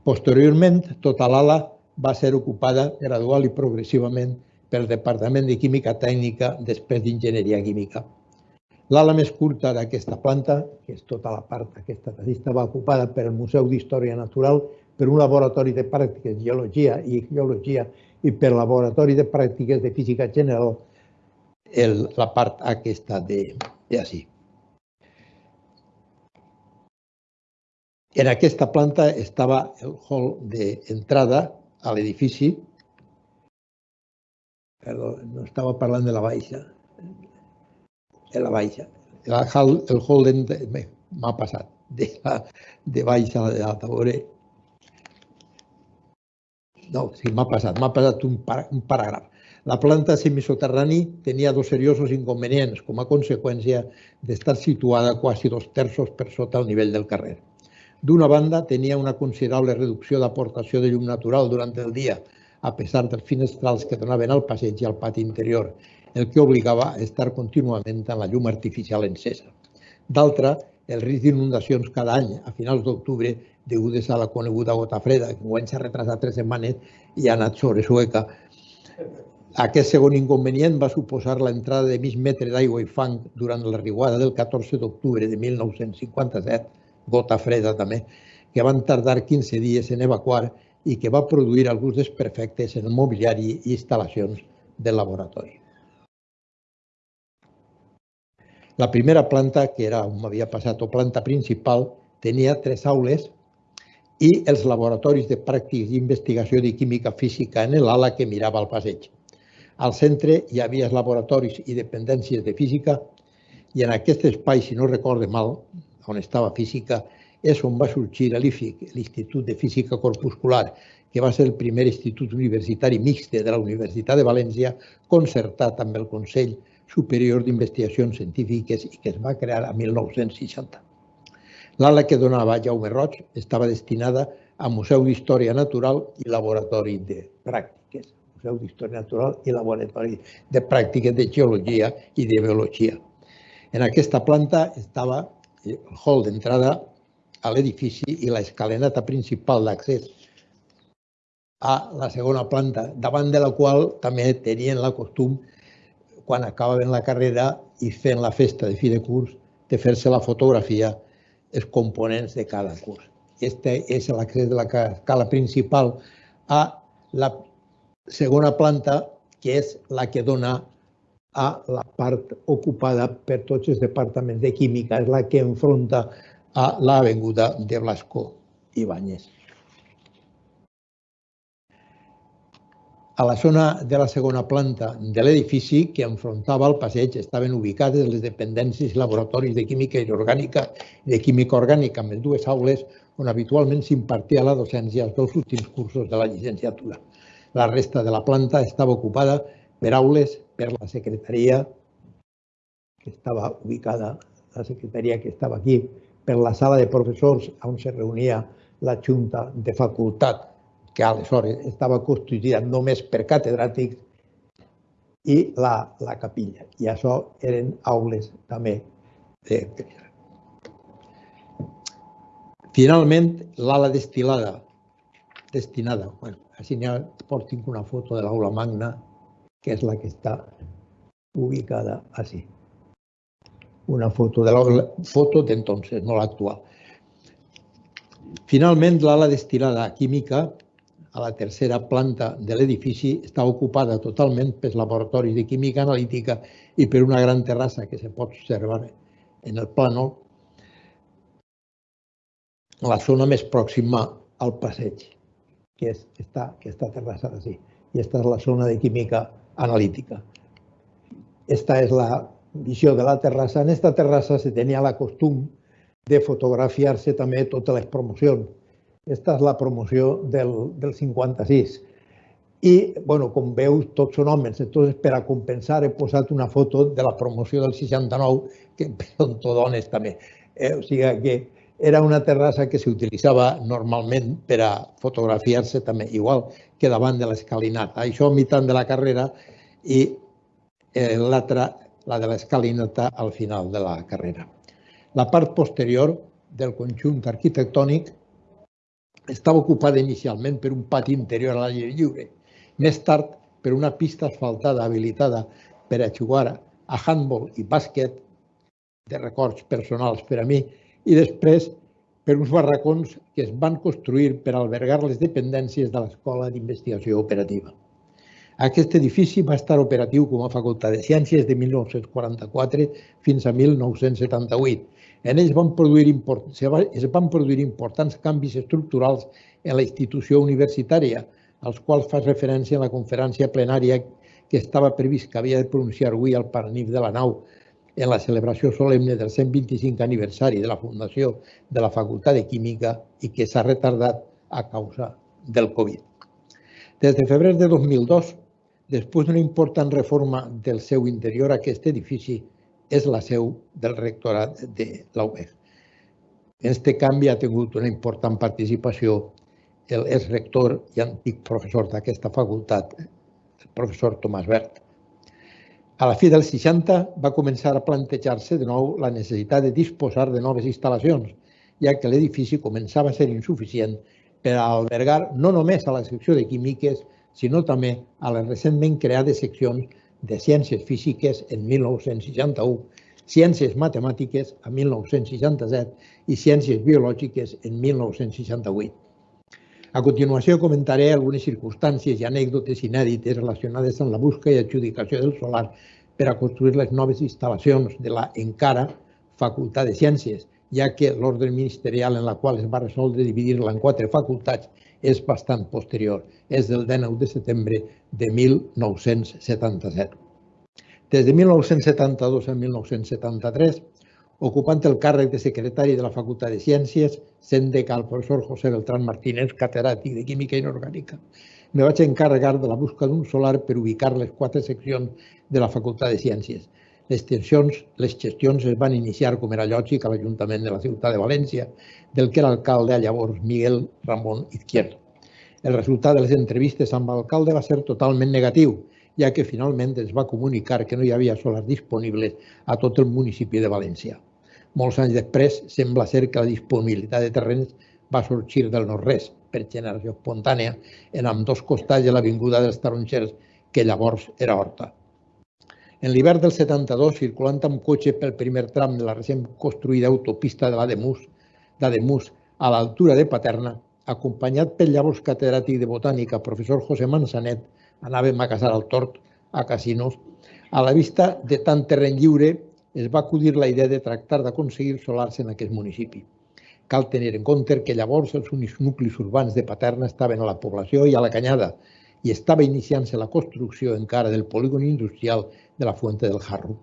Posteriorment, tota l'ala va ser ocupada gradual i progressivament pel Departament de Química Tècnica després d'Enginyeria Química. L'ala més curta d'aquesta planta, que és tota la part aquesta que estava ocupada per el Museu d'Història Natural, per un laboratori de pràctiques de geologia i geologia i per laboratori de pràctiques de física general, el, la part aquesta de, de. En aquesta planta estava el hall d'entrada a l'edifici, Perdó, no estava parlant de la baixa. De la baixa. El, el Holden m'ha passat de, la, de baixa a l'alta. Veure. No, sí, m'ha passat. M'ha passat un, par, un paràgraf. La planta semisoterrani tenia dos seriosos inconvenients com a conseqüència d'estar situada quasi dos terços per sota el nivell del carrer. D'una banda, tenia una considerable reducció d'aportació de llum natural durant el dia, a pesar dels finestrals que donaven al passeig i al pati interior, el que obligava a estar contínuament amb la llum artificial encesa. D'altra, el risc d'inundacions cada any a finals d'octubre degudes a la coneguda gota freda, que guany s'ha retrasat tres setmanes i ha anat sobre sueca. Aquest segon inconvenient va suposar l'entrada de mig metre d'aigua i fang durant la riuada del 14 d'octubre de 1957, gota freda també, que van tardar 15 dies en evacuar i que va produir alguns desperfectes en el mobiliari i instal·lacions del laboratori. La primera planta, que era on m'havia passat, o planta principal, tenia tres aules i els laboratoris de pràctiques i investigació de química física en l'ala que mirava al passeig. Al centre hi havia els laboratoris i dependències de física i en aquest espai, si no recorde mal, on estava física, és on va sorgir l'IFIC, l'Institut de Física Corpuscular, que va ser el primer institut universitari mixte de la Universitat de València, concertat amb el Consell Superior d'Investigacions Científiques i que es va crear a 1960. L'ala que donava Jaume Roig estava destinada a Museu d'Història Natural i Laboratori de Pràctiques. Museu d'Història Natural i Laboratori de Pràctiques de Geologia i de Biologia. En aquesta planta estava el hall d'entrada a l'edifici i l'escalinata principal d'accés a la segona planta, davant de la qual també tenien la costum, quan acabaven la carrera i fent la festa de fi de curs, de fer-se la fotografia els components de cada curs. Este és l'accés de la escala principal a la segona planta, que és la que dona a la part ocupada per tots els departaments de química, és la que enfronta a l'avinguda de Blasco Ibáñez. A la zona de la segona planta de l'edifici que enfrontava el passeig estaven ubicades les dependències i laboratoris de química inorgànica i de química orgànica amb les dues aules on habitualment s'impartia la docència dels últims cursos de la llicenciatura. La resta de la planta estava ocupada per aules per la secretaria que estava ubicada, la secretaria que estava aquí, per la sala de professors on se reunia la Junta de Facultat, que aleshores estava constituïda només per catedràtics, i la, la capilla. I això eren aules també de Finalment, l'ala destilada, destinada, bueno, Així n'hi ha, portin una foto de l'aula magna, que és la que està ubicada així. Una foto de l'aula, foto d'entonces, no l'actual. Finalment, l'ala destinada a química, a la tercera planta de l'edifici, està ocupada totalment pels laboratoris de química analítica i per una gran terrassa que se pot observar en el plànol, la zona més pròxima al passeig, que és esta, aquesta terrassa d'ací. I aquesta és la zona de química analítica. Esta és la visió de la terrassa. En aquesta terrassa se tenia la costum de fotografiar-se també totes les promocions. Esta és la promoció del, del 56. I, bueno, com veus, tots són homes. Entonces, per a compensar, he posat una foto de la promoció del 69, que són tot dones també. Eh, o sigui que era una terrassa que s'utilitzava normalment per a fotografiar-se també, igual que davant de l'escalinata. Això a mitjà de la carrera i eh, l'altra, la de l'escalinata, al final de la carrera. La part posterior del conjunt arquitectònic estava ocupada inicialment per un pati interior a l'aire lliure. Més tard, per una pista asfaltada habilitada per a jugar a handball i bàsquet, de records personals per a mi, i després per uns barracons que es van construir per albergar les dependències de l'Escola d'Investigació Operativa. Aquest edifici va estar operatiu com a Facultat de Ciències de 1944 fins a 1978. En ells van produir es van produir importants canvis estructurals en la institució universitària, als quals fa referència en la conferència plenària que estava previst que havia de pronunciar avui al Parnif de la nau en la celebració solemne del 125 aniversari de la fundació de la Facultat de Química i que s'ha retardat a causa del Covid. Des de febrer de 2002, després d'una important reforma del seu interior, aquest edifici és la seu del rectorat de UEG. En aquest canvi ha tingut una important participació el exrector i antic professor d'aquesta facultat, el professor Tomàs Bert. A la fi dels 60 va començar a plantejar-se de nou la necessitat de disposar de noves instal·lacions, ja que l'edifici començava a ser insuficient per a albergar no només a la secció de químiques, sinó també a les recentment creades seccions de ciències físiques en 1961, ciències matemàtiques en 1967 i ciències biològiques en 1968. A continuació comentaré algunes circumstàncies i anècdotes inèdites relacionades amb la busca i adjudicació del solar per a construir les noves instal·lacions de la encara Facultat de Ciències, ja que l'ordre ministerial en la qual es va resoldre dividir-la en quatre facultats és bastant posterior, és del 19 de setembre de 1977. Des de 1972 a 1973 ocupant el càrrec de secretari de la Facultat de Ciències, sent decà el professor José Beltrán Martínez, catedràtic de Química Inorgànica. Me vaig encarregar de la busca d'un solar per ubicar les quatre seccions de la Facultat de Ciències. Les tensions, les gestions es van iniciar, com era lògic, a l'Ajuntament de la ciutat de València, del que era alcalde llavors Miguel Ramon Izquierdo. El resultat de les entrevistes amb l'alcalde va ser totalment negatiu, ja que finalment es va comunicar que no hi havia solars disponibles a tot el municipi de València. Molts anys després, sembla ser que la disponibilitat de terrenys va sorgir del nord-res, per generació espontània, en amb dos costats de l'avinguda dels Tarongers, que llavors era Horta. En l'hivern del 72, circulant amb cotxe pel primer tram de la recent construïda autopista de l'Ademus, d'Ademus a l'altura de Paterna, acompanyat pel llavors catedràtic de botànica, professor José Manzanet, anàvem a casar al tort, a casinos, a la vista de tant terreny lliure es va acudir la idea de tractar d'aconseguir solars en aquest municipi. Cal tenir en compte que llavors els únics nuclis urbans de Paterna estaven a la població i a la Canyada i estava iniciant-se la construcció encara del polígon industrial de la Fuente del Jarro.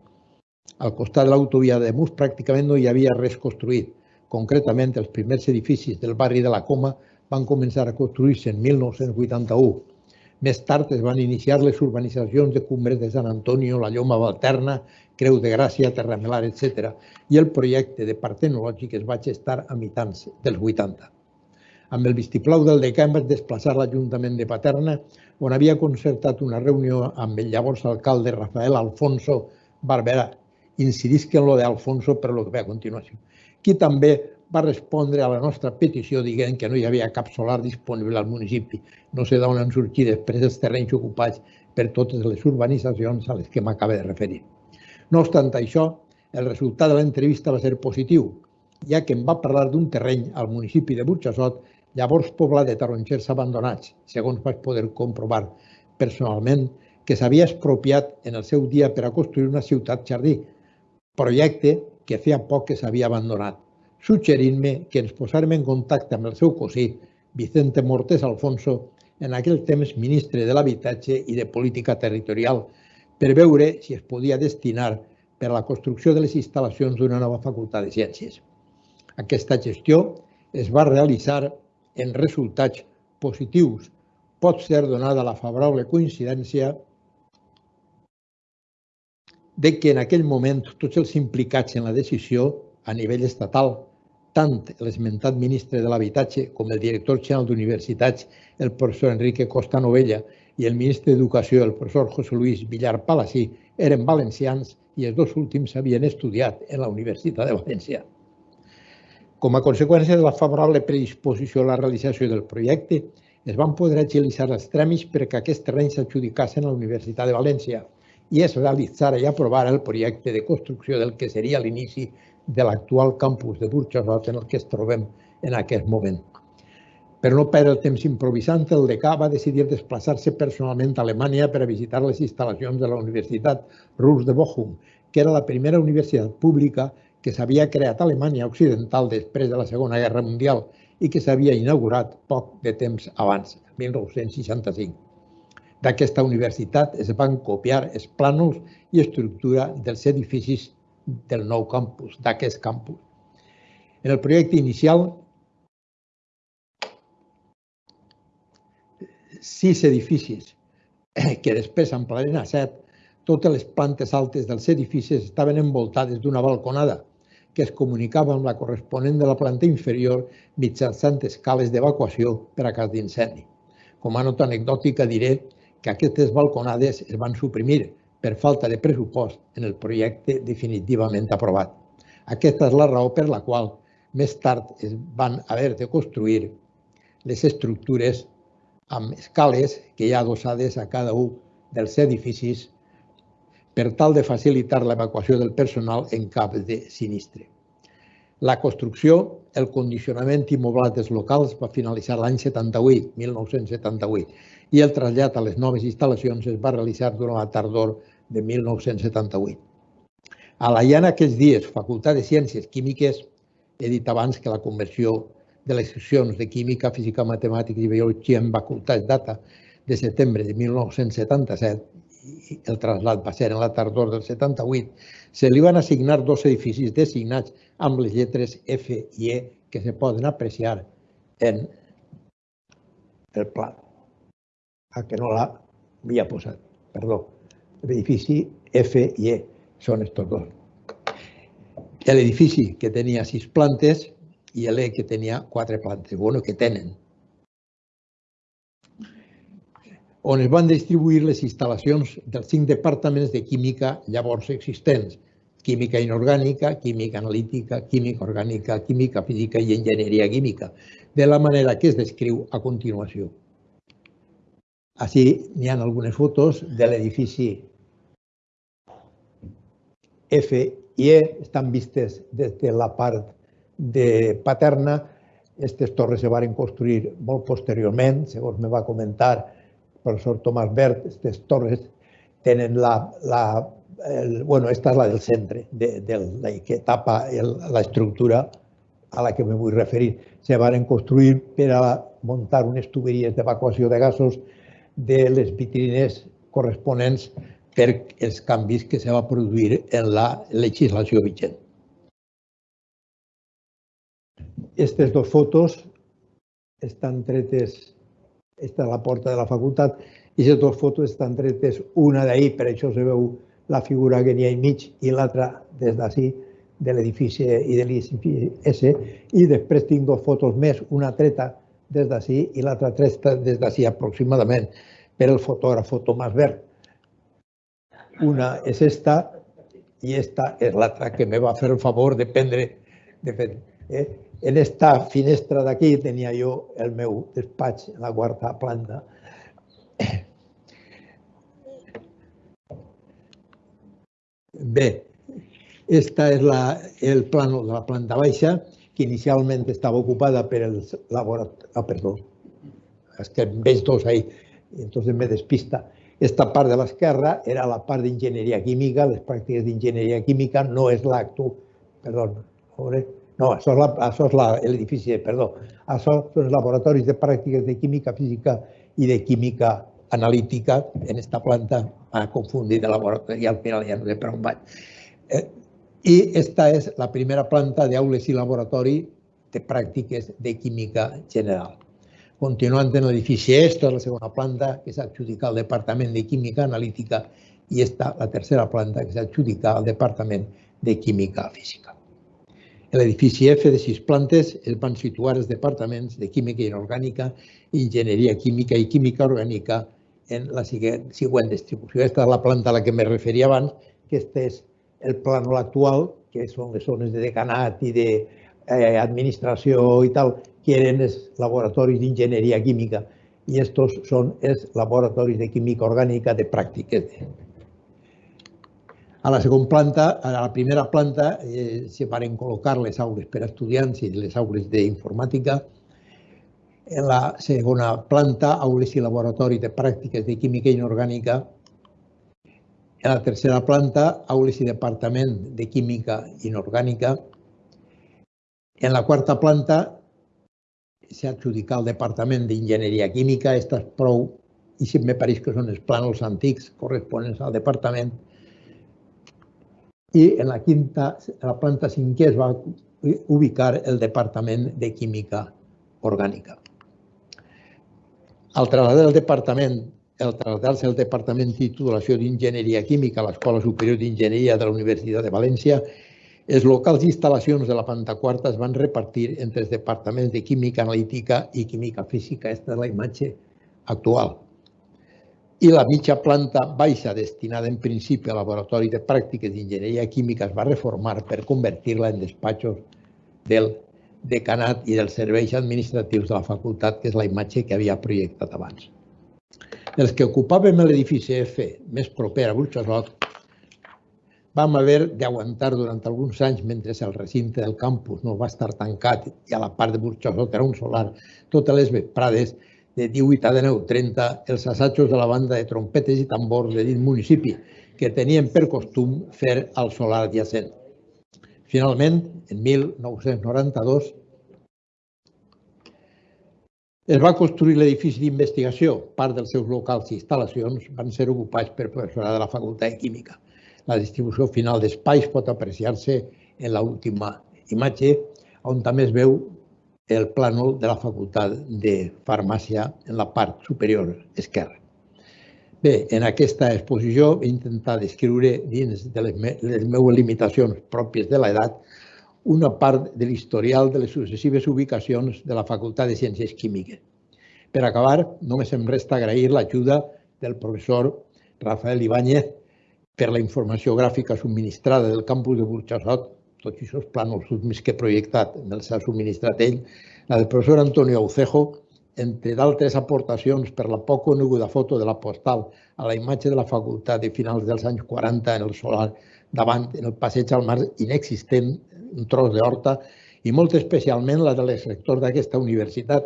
Al costat de l'autovia de Mus pràcticament no hi havia res construït. Concretament, els primers edificis del barri de la Coma van començar a construir-se en 1981 més tard es van iniciar les urbanitzacions de Cumbres de Sant Antonio, la Lloma Valterna, Creu de Gràcia, Terramelar, etc. I el projecte de parc tecnològic es va gestar a mitjans dels 80. Amb el vistiplau del decà vaig desplaçar l'Ajuntament de Paterna, on havia concertat una reunió amb el llavors alcalde Rafael Alfonso Barberà. Incidisc en lo d'Alfonso per lo que ve a continuació. Qui també va respondre a la nostra petició dient que no hi havia cap solar disponible al municipi. No sé d'on han sortit després els terrenys ocupats per totes les urbanitzacions a les que m'acaba de referir. No obstant això, el resultat de l'entrevista va ser positiu, ja que em va parlar d'un terreny al municipi de Burxassot, llavors poblat de tarongers abandonats, segons vaig poder comprovar personalment, que s'havia expropiat en el seu dia per a construir una ciutat jardí, projecte que feia poc que s'havia abandonat, suggerint-me que ens posàrem en contacte amb el seu cosí, Vicente Mortés Alfonso, en aquell temps ministre de l'Habitatge i de Política Territorial, per veure si es podia destinar per a la construcció de les instal·lacions d'una nova facultat de ciències. Aquesta gestió es va realitzar en resultats positius. Pot ser donada la favorable coincidència de que en aquell moment tots els implicats en la decisió a nivell estatal, tant l'esmentat ministre de l'Habitatge com el director general d'Universitats, el professor Enrique Costa Novella, i el ministre d'Educació, el professor José Luis Villar Palací, eren valencians i els dos últims havien estudiat en la Universitat de València. Com a conseqüència de la favorable predisposició a la realització del projecte, es van poder agilitzar els tràmits perquè aquests terrenys s'adjudicassin a la Universitat de València i es realitzara i aprovara el projecte de construcció del que seria l'inici de l'actual campus de Burxasot en el que es trobem en aquest moment. Per no perdre el temps improvisant, el decà va decidir desplaçar-se personalment a Alemanya per a visitar les instal·lacions de la Universitat Rus de Bochum, que era la primera universitat pública que s'havia creat a Alemanya Occidental després de la Segona Guerra Mundial i que s'havia inaugurat poc de temps abans, 1965. D'aquesta universitat es van copiar els plànols i estructura dels edificis del nou campus, d'aquest campus. En el projecte inicial sis edificis que després s'ampliaren a set, totes les plantes altes dels edificis estaven envoltades d'una balconada que es comunicava amb la corresponent de la planta inferior mitjançant escales d'evacuació per a cas d'incendi. Com a nota anecdòtica diré que aquestes balconades es van suprimir per falta de pressupost en el projecte definitivament aprovat. Aquesta és la raó per la qual més tard es van haver de construir les estructures amb escales que hi ha adossades a cada un dels edificis per tal de facilitar l'evacuació del personal en cap de sinistre. La construcció, el condicionament i dels locals va finalitzar l'any 78, 1978, i el trasllat a les noves instal·lacions es va realitzar durant la tardor de 1978. A la en aquells dies, Facultat de Ciències Químiques, he dit abans que la conversió de les seccions de Química, Física, Matemàtica i Biologia en facultats data de setembre de 1977 i el trasllat va ser en la tardor del 78, se li van assignar dos edificis designats amb les lletres F i E que se poden apreciar en el pla. A que no l'havia posat, perdó. L'edifici F i E són estos dos. L'edifici que tenia sis plantes i l'E que tenia quatre plantes, bueno, que tenen. On es van distribuir les instal·lacions dels cinc departaments de química llavors existents, química inorgànica, química analítica, química orgànica, química física i enginyeria química, de la manera que es descriu a continuació. Així n'hi ha algunes fotos de l'edifici F i E, estan vistes des de la part de Paterna. Aquestes torres se van construir molt posteriorment, segons me va comentar el professor Tomàs Bert, aquestes torres tenen la, la el, bueno, esta és la del centre, de, de, la que tapa l'estructura a la que me vull referir. Se van construir per a muntar unes tuberies d'evacuació de gasos de les vitrines corresponents per els canvis que se va produir en la legislació vigent. Aquestes dues fotos estan tretes, esta és la porta de la facultat, i aquestes dues fotos estan tretes, una d'ahir, per això se veu la figura que n'hi ha mig, i l'altra des d'ací, de l'edifici i de l'edifici S, i després tinc dues fotos més, una treta des d'ací i l'altra treta des d'ací aproximadament per el fotògraf Tomàs Verd. Una és esta i esta és l'altra que me va fer el favor de prendre, de fet, Eh? En esta finestra d'aquí tenia jo el meu despatx en la quarta planta. Bé, esta és la, el plano de la planta baixa, que inicialment estava ocupada per el laboratori... Ah, perdó, és que veig dos ahí, entonces me despista. Esta part de l'esquerra era la part d'enginyeria química, les pràctiques d'enginyeria química, no és l'actu... Perdó, veure, no, això és l'edifici, perdó. Això són els laboratoris de pràctiques de química física i de química analítica en esta planta a confundir de laboratori al final ja no sé on vaig. Eh, I esta és la primera planta d'aules i laboratori de pràctiques de química general. Continuant en l'edifici E, esta és la segona planta que s'adjudica al Departament de Química Analítica i esta la tercera planta que s'adjudica al Departament de Química Física. En l'edifici F de sis plantes es van situar els departaments de Química Inorgànica, Enginyeria Química i Química Orgànica en la següent distribució. Aquesta és la planta a la que me referia abans, que este és el plànol actual, que són les zones de decanat i d'administració eh, i tal, que eren els laboratoris d'enginyeria química i estos són els laboratoris de química orgànica de pràctiques. A la segona planta, a la primera planta, eh, se van col·locar les aules per a estudiants i les aules d'informàtica, en la segona planta, aules i laboratori de pràctiques de química inorgànica. En la tercera planta, aules i departament de química inorgànica. En la quarta planta, s'ha adjudicat el departament d'enginyeria química. Esta és prou, i si me pareix que són els plànols antics corresponents al departament. I en la quinta, la planta cinquè, es va ubicar el departament de química orgànica. Al traslladar el departament, el traslladar-se Departament de Titulació d'Enginyeria Química a l'Escola Superior d'Enginyeria de la Universitat de València, els locals i instal·lacions de la planta quarta es van repartir entre els departaments de Química Analítica i Química Física. Aquesta és la imatge actual. I la mitja planta baixa, destinada en principi a laboratori de pràctiques d'enginyeria química, es va reformar per convertir-la en despatxos del decanat i dels serveis administratius de la facultat, que és la imatge que havia projectat abans. Els que ocupàvem l'edifici F més proper a Burxosot vam haver d'aguantar durant alguns anys mentre el recinte del campus no va estar tancat i a la part de Burxosot era un solar totes les vesprades de 18 a 19.30 els assajos de la banda de trompetes i tambors de dins municipi que tenien per costum fer al solar adjacent. Finalment, en 1992, es va construir l'edifici d'investigació. Part dels seus locals i instal·lacions van ser ocupats per professorat de la Facultat de Química. La distribució final d'espais pot apreciar-se en l'última imatge, on també es veu el plànol de la Facultat de Farmàcia en la part superior esquerra. Bé, en aquesta exposició he intentat descriure dins de les, me les meves limitacions pròpies de l'edat una part de l'historial de les successives ubicacions de la Facultat de Ciències Químiques. Per acabar, només em resta agrair l'ajuda del professor Rafael Ibáñez per la informació gràfica subministrada del campus de Burxassot, tots aquests plànols més que projectat me'ls ha subministrat ell, la del professor Antonio Aucejo, entre d'altres aportacions per la poc coneguda foto de la postal a la imatge de la facultat de finals dels anys 40 en el solar davant, en el passeig al mar inexistent, un tros d'horta, i molt especialment la de l'exrector d'aquesta universitat,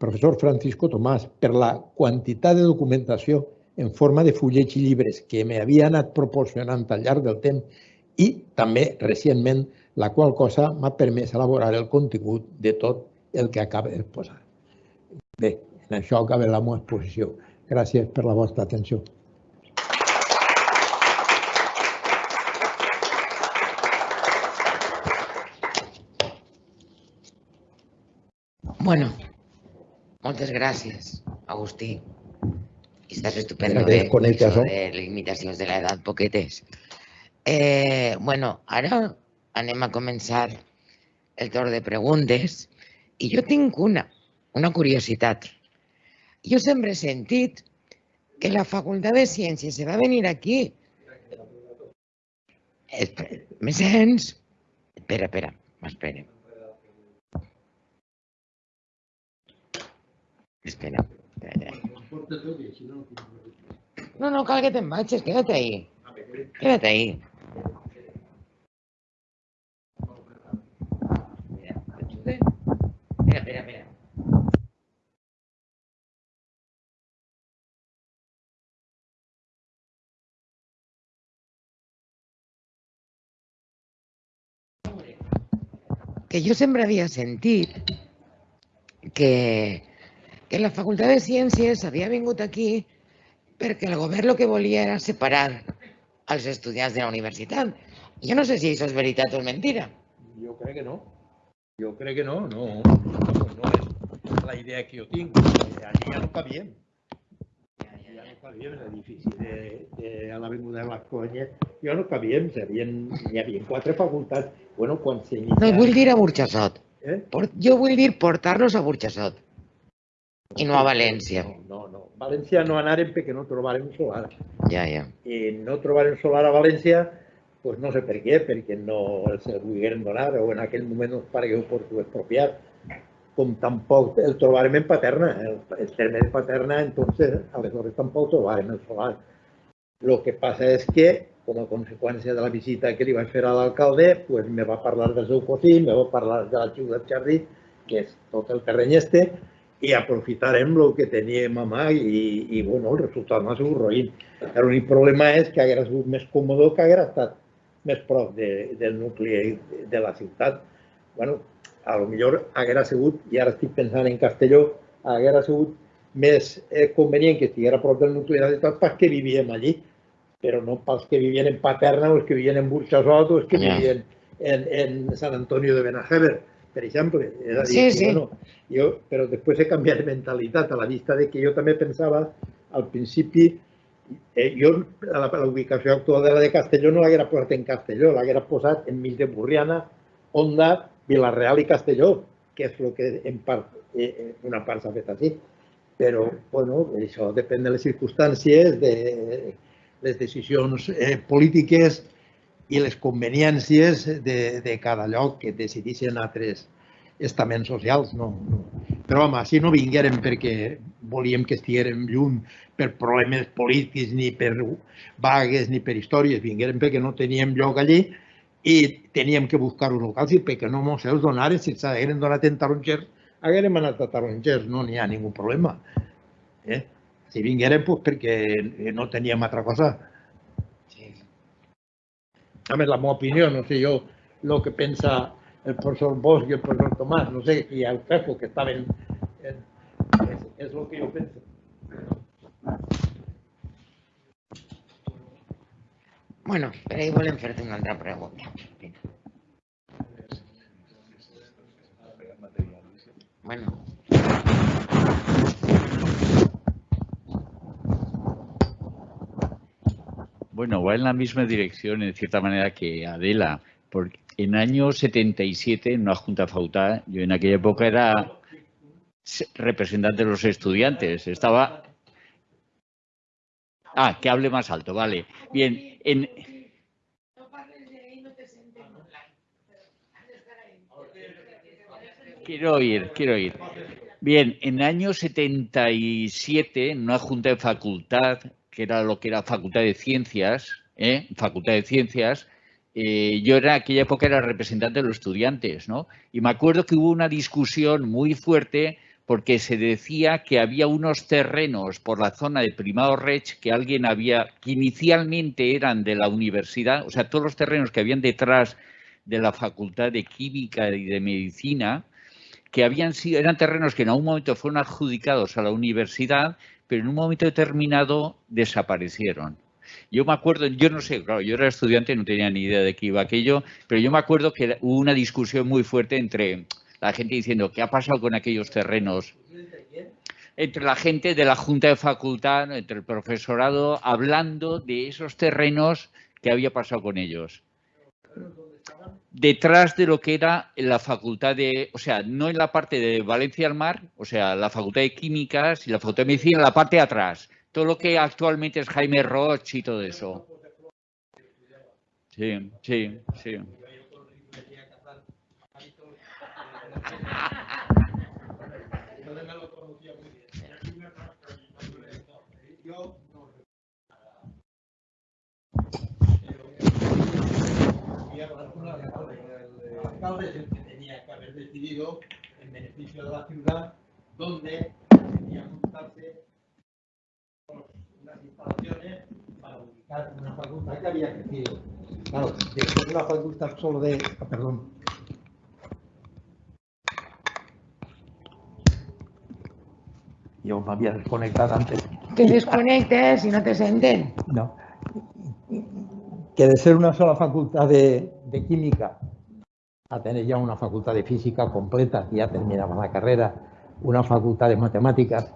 professor Francisco Tomàs, per la quantitat de documentació en forma de fullets i llibres que m'havia anat proporcionant al llarg del temps i també recentment, la qual cosa m'ha permès elaborar el contingut de tot el que acaba de posar. Bé, en això acaba la meva exposició. Gràcies per la vostra atenció.
Bueno, moltes gràcies, Agustí. Estàs estupendo, eh?
Això
de limitacions de l'edat poquetes. Eh, Bueno, ara anem a començar el torn de preguntes i jo tinc una, una curiositat. Jo sempre he sentit que la Facultat de Ciències se va venir aquí. Espera, me sents? Espera, espera, espera. Espera. No, no, cal que te'n vagis, queda't ahí. Queda't ahí. Espera, espera, espera. Que jo sempre havia sentit que, que la Facultat de Ciències havia vingut aquí perquè el govern el que volia era separar els estudiants de la universitat. Jo no sé si això és veritat o és mentira.
Jo crec que no. Jo crec que no, no, no, no és la idea que jo tinc. Allí ja no cabíem. Ja no cabíem en l'edifici de, de, a l'Avinguda de Blasco Anyet. Ja no cabíem, hi havia, hi havia quatre facultats. Bueno, quan s'inicia...
No, vull dir a Burxassot.
Eh?
Por- jo vull dir portar-los a Burxassot i no a València.
No, no, no. València no anàrem perquè no trobàrem solar.
Ja, ja.
I no trobarem solar a València, pues no sé per què, perquè no els el volgueren donar o en aquell moment no es paregué oportú expropiar. Com tampoc el trobarem en Paterna, el, el terme de Paterna, entonces, aleshores tampoc trobarem el solar. Lo que passa és que, com a conseqüència de la visita que li vaig fer a l'alcalde, pues me va parlar del seu cosí, me va parlar de la Ciutat Jardí, que és tot el terreny este, i aprofitarem el que teníem a mà i, i bueno, el resultat no ha sigut roïn. L'únic problema és que hagués sigut més còmode que hagués estat més prop de, del nucli de la ciutat. bueno, a lo millor hagués sigut, i ara estic pensant en Castelló, hagués sigut més eh, convenient que estigués a prop del nucli de la ciutat pels que vivíem allí, però no pels que vivien en Paterna o els que vivien en Burxassot o els que
Ja.
vivien en, en Sant Antonio de Benajever, per exemple. És a dir,
Sí, sí.
Bueno, jo, però després he canviat de mentalitat a la vista de que jo també pensava al principi eh, jo a la, la ubicació actual de la de Castelló no l'haguera posat en Castelló, l'haguera posat enmig de Burriana, Onda, Vilareal i Castelló, que és el que en part, eh, eh, una part s'ha fet així. Però, bueno, això depèn de les circumstàncies, de les decisions eh, polítiques i les conveniències de, de cada lloc que decidissin altres estaments socials. No, no. Però, home, si no vinguérem perquè volíem que estiguérem lluny per problemes polítics, ni per vagues, ni per històries, vinguérem perquè no teníem lloc allí i teníem que buscar un local, i perquè no mos els donaren, si ens hagueren donat en Tarongers, haguérem anat a Tarongers, no n'hi ha ningú problema. Eh? Si vinguérem, pues, perquè no teníem altra cosa.
sí.
A més, la meva opinió, no sé jo el que pensa el professor Bosch i el professor Tomàs, no sé, i el Fefo, que estaven... En, és, és el que jo penso.
Bueno, però ahí volem fer-te una altra pregunta. Bueno,
Bueno, va en la misma dirección, en cierta manera, que Adela, porque en año 77, en una junta facultad, yo en aquella época era se- representante de los estudiantes, estaba... Ah, que hable más alto, vale. Bien, en... Quiero oír, quiero oír. Bien, en el año 77, en una junta de facultad, que era lo que era Facultad de Ciencias, ¿eh? Facultad de Ciencias, eh, yo era, en aquella época era representante de los estudiantes, ¿no? Y me acuerdo que hubo una discusión muy fuerte porque se decía que había unos terrenos por la zona de Primado Rech que alguien había, que inicialmente eran de la universidad, o sea, todos los terrenos que habían detrás de la Facultad de Química y de Medicina, que habían sido, eran terrenos que en algún momento fueron adjudicados a la universidad, pero en un momento determinado desaparecieron. Yo me acuerdo, yo no sé, claro, yo era estudiante, no tenía ni idea de qué iba aquello, pero yo me acuerdo que hubo una discusión muy fuerte entre la gente diciendo qué ha pasado con aquellos terrenos. Entre la gente de la Junta de Facultad, entre el profesorado, hablando de esos terrenos que había pasado con ellos detrás de lo que era la facultad de, o sea, no en la parte de Valencia al Mar, o sea, la facultad de Químicas y la facultad de Medicina, la parte de atrás todo lo que actualmente es Jaime Roch y todo eso. Sí, sí, sí.
alcalde es el que tenía que haber decidido en beneficio de la ciudad dónde tenía que montarse unas instalaciones para ubicar una facultad que había crecido. Claro, después de una facultad solo de... ah, perdón. Yo me había desconectado antes.
Que desconectes y no te senten.
No. Que de ser una sola facultad de, de química a tener ya una facultad de física completa, que ya terminaba la carrera, una facultad de matemáticas,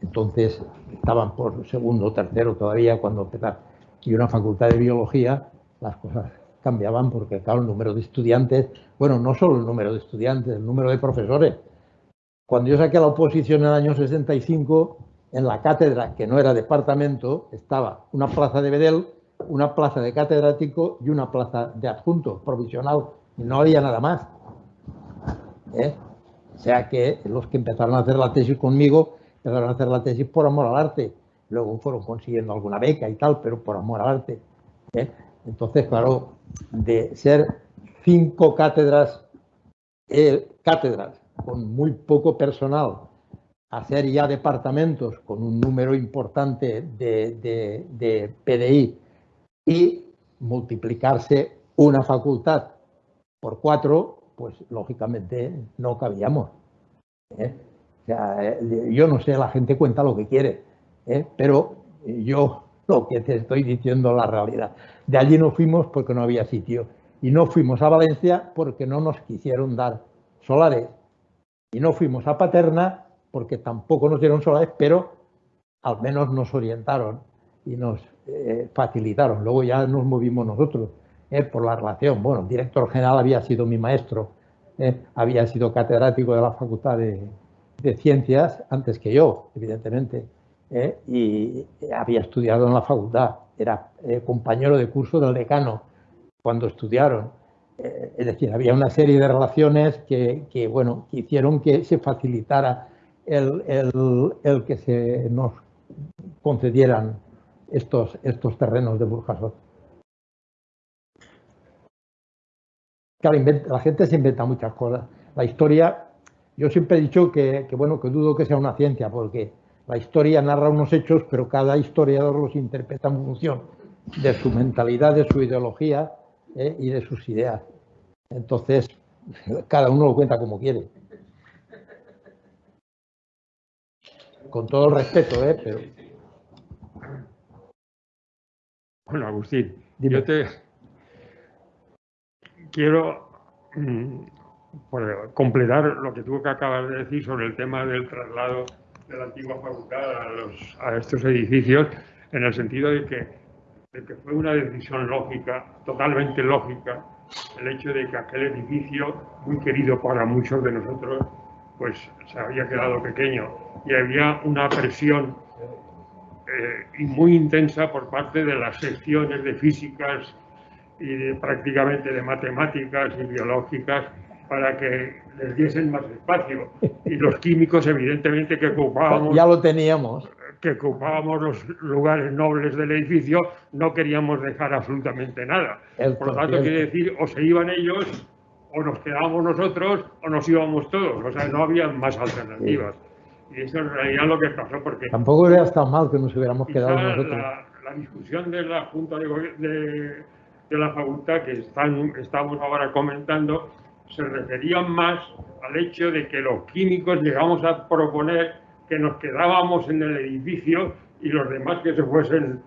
entonces estaban por segundo tercero todavía cuando empezaron, y una facultad de biología, las cosas cambiaban porque, claro, el número de estudiantes, bueno, no solo el número de estudiantes, el número de profesores. Cuando yo saqué la oposición en el año 65, en la cátedra, que no era departamento, estaba una plaza de Bedel, una plaza de catedrático y una plaza de adjunto provisional. Y no había nada más. ¿eh? O sea que los que empezaron a hacer la tesis conmigo, empezaron a hacer la tesis por amor al arte. Luego fueron consiguiendo alguna beca y tal, pero por amor al arte. ¿eh? Entonces, claro, de ser cinco cátedras, eh, cátedras con muy poco personal, hacer ya departamentos con un número importante de, de, de PDI y multiplicarse una facultad por cuatro, pues lógicamente no cabíamos. ¿eh? O sea, eh, yo no sé, la gente cuenta lo que quiere, ¿eh? pero yo lo que te estoy diciendo es la realidad. De allí no fuimos porque no había sitio y no fuimos a Valencia porque no nos quisieron dar solares y no fuimos a Paterna porque tampoco nos dieron solares, pero al menos nos orientaron y nos eh, facilitaron. Luego ya nos movimos nosotros por la relación. Bueno, el director general había sido mi maestro, había sido catedrático de la Facultad de, de Ciencias antes que yo, evidentemente, eh, y había estudiado en la facultad, era eh, compañero de curso del decano cuando estudiaron. Eh, es decir, había una serie de relaciones que, que, bueno, que hicieron que se facilitara el, el, el que se nos concedieran estos, estos terrenos de Burjasot. Claro, la gente se inventa muchas cosas. La historia, yo siempre he dicho que, que, bueno, que dudo que sea una ciencia, porque la historia narra unos hechos, pero cada historiador los interpreta en función de su mentalidad, de su ideología ¿eh? y de sus ideas. Entonces, cada uno lo cuenta como quiere. Con todo el respeto, ¿eh? Pero,
Bueno, Agustín,
Dime.
yo te quiero mm, completar lo que tú que acabas de decir sobre el tema del traslado de la antigua facultad a, los- a estos edificios, en el sentido de que, de que fue una decisión lógica, totalmente lógica, el hecho de que aquel edificio, muy querido para muchos de nosotros, pues se había quedado pequeño. Y había una presión eh, muy intensa por parte de las secciones de físicas y de, prácticamente de matemáticas y biológicas para que les diesen más espacio. Y los químicos, evidentemente, que ocupábamos,
ya lo teníamos.
que ocupábamos los lugares nobles del edificio, no queríamos dejar absolutamente nada. Por lo tanto, quiere decir, o se iban ellos, o nos quedábamos nosotros, o nos íbamos todos. O sea, no había más alternativas. Y eso en realidad es lo que pasó, porque
Tampoco hubiera estado mal que nos hubiéramos quedado nosotros.
la, la discusión de la Junta de, de- de la Facultad que están, estamos ahora comentando se referían más al hecho de que los químicos llegamos a proponer que nos quedábamos en el edificio y los demás que se fuesen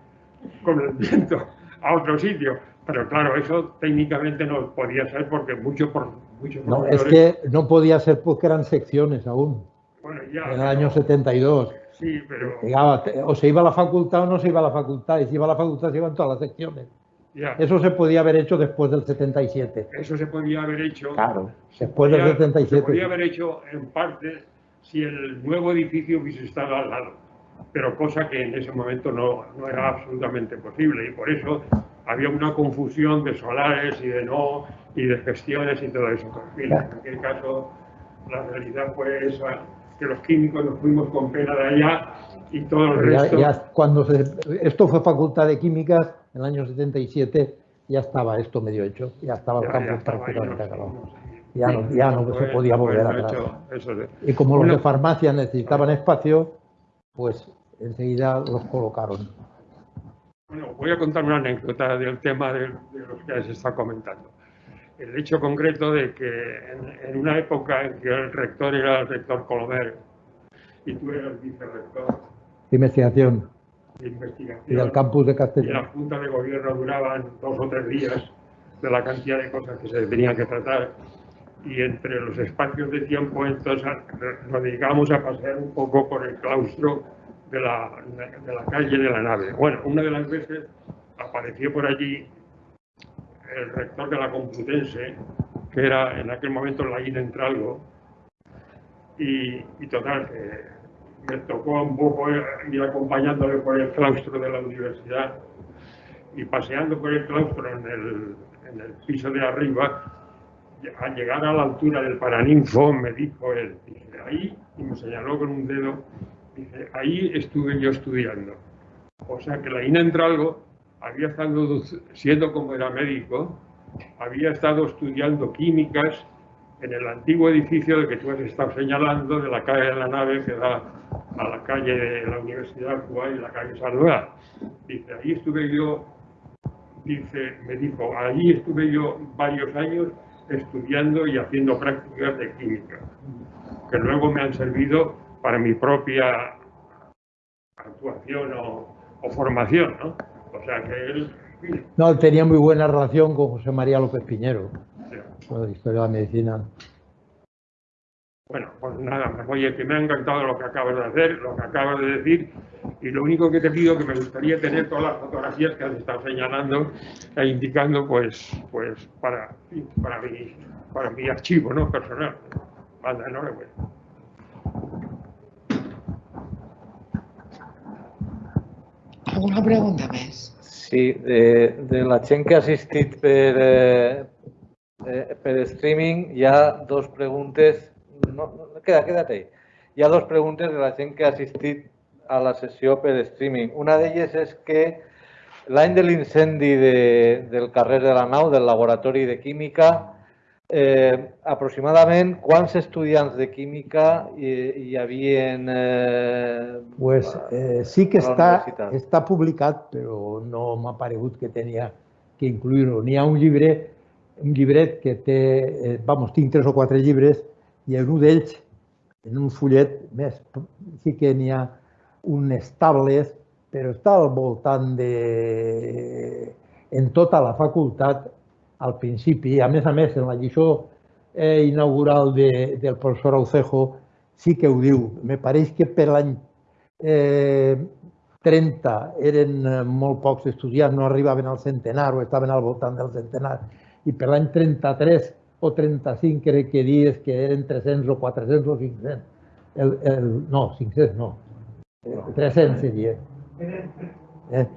con el viento a otro sitio. Pero claro, eso técnicamente no podía ser porque muchos por muchos
No, es que no podía ser porque eran secciones aún,
bueno, ya,
en el año 72.
sí, pero
o se iba a la facultad o no se iba a la facultad, y si iba a la facultad se iban todas las secciones.
Ya,
Eso se podía haber hecho después del 77.
eso se podía haber hecho.
Claro, después del
podía- Se
77.
podía haber hecho en parte si el nuevo edificio hubiese estado al lado, pero cosa que en ese momento no, no era absolutamente posible y por eso había una confusión de solares y de no, y de gestiones y todo eso. En aquel caso, la realidad fue esa, que los químicos nos fuimos con pena de allá y todo el
Pero
resto...
ya cuando se- esto fue Facultad de Químicas, en el año 77 ya estaba esto medio hecho, ya estaba el campo prácticamente acabado. Ya no, ya no se podía volver
Bueno,
atrás.
hecho,
Y como los de farmacia necesitaban espacio, pues enseguida los colocaron.
Bueno, voy a contar una anécdota del tema de, de los que se está comentando. El hecho concreto de que en, en una época en que el rector era el rector Colomer y tú eras vicerrector
de investigación
de investigación
y del campus de
y la
Castellón.
junta de gobierno duraban dos o tres días de la cantidad de cosas que se tenían que tratar y entre los espacios de tiempo entonces nos dedicábamos a pasear un poco por el claustro de la, de la calle de la nave. Bueno, una de las veces apareció por allí el rector de la Complutense, que era en aquel momento la INA Entralgo, y, y total, que me tocó un poco ir acompañándole por el claustro de la universidad y paseando por el claustro en el, en el piso de arriba, al llegar a la altura del Paraninfo, me dijo él, dice, ahí, y me señaló con un dedo, dice, ahí estuve yo estudiando. O sea que la INA Entralgo había estado, siendo como era médico, había estado estudiando químicas en el antiguo edificio que tú has estado señalando, de la calle de la nave que da a la calle de la Universidad Cuba y la calle Salvador. Dice, ahí estuve yo, dice, me dijo, ahí estuve yo varios años estudiando y haciendo prácticas de química, que luego me han servido para mi propia actuación o, o formación, ¿no? O sea que él,
No, él tenía muy buena relación con José María López Piñero, con la historia de la medicina.
Bueno, pues nada más. Oye, que me ha encantado lo que acabas de hacer, lo que acabas de decir, y lo único que te pido que me gustaría tener todas las fotografías que has estado señalando e indicando, pues, pues para, para mi, para mi archivo, ¿no? Personal. Anda, enhorabuena.
Alguna pregunta més?
Sí, de, de la gent que ha assistit per, eh, eh, per streaming hi ha dos preguntes, no, no, queda, queda't ahí. Hi ha dos preguntes de la gent que ha assistit a la sessió per streaming. Una d'elles és que l'any de l'incendi de, del carrer de la nau, del laboratori de química, eh, aproximadament quants estudiants de química hi, hi havia eh,
Pues eh, sí que està, està publicat, però no m'ha paregut que tenia que incluir-ho. N'hi ha un llibre, un llibret que té, eh, vamos, tinc tres o quatre llibres, i en un d'ells, en un fullet més, sí que n'hi ha unes tables, però està al voltant de... en tota la facultat, al principi, a més a més, en la lliçó eh, inaugural de, del professor Aucejo, sí que ho diu. Me pareix que per l'any eh, 30 eren eh, molt pocs estudiants, no arribaven al centenar o estaven al voltant del centenar. I per l'any 33 o 35 crec que dies que eren 300 o 400 o 500. El, el, no, 500 no. Eh, 300 seria. Eh?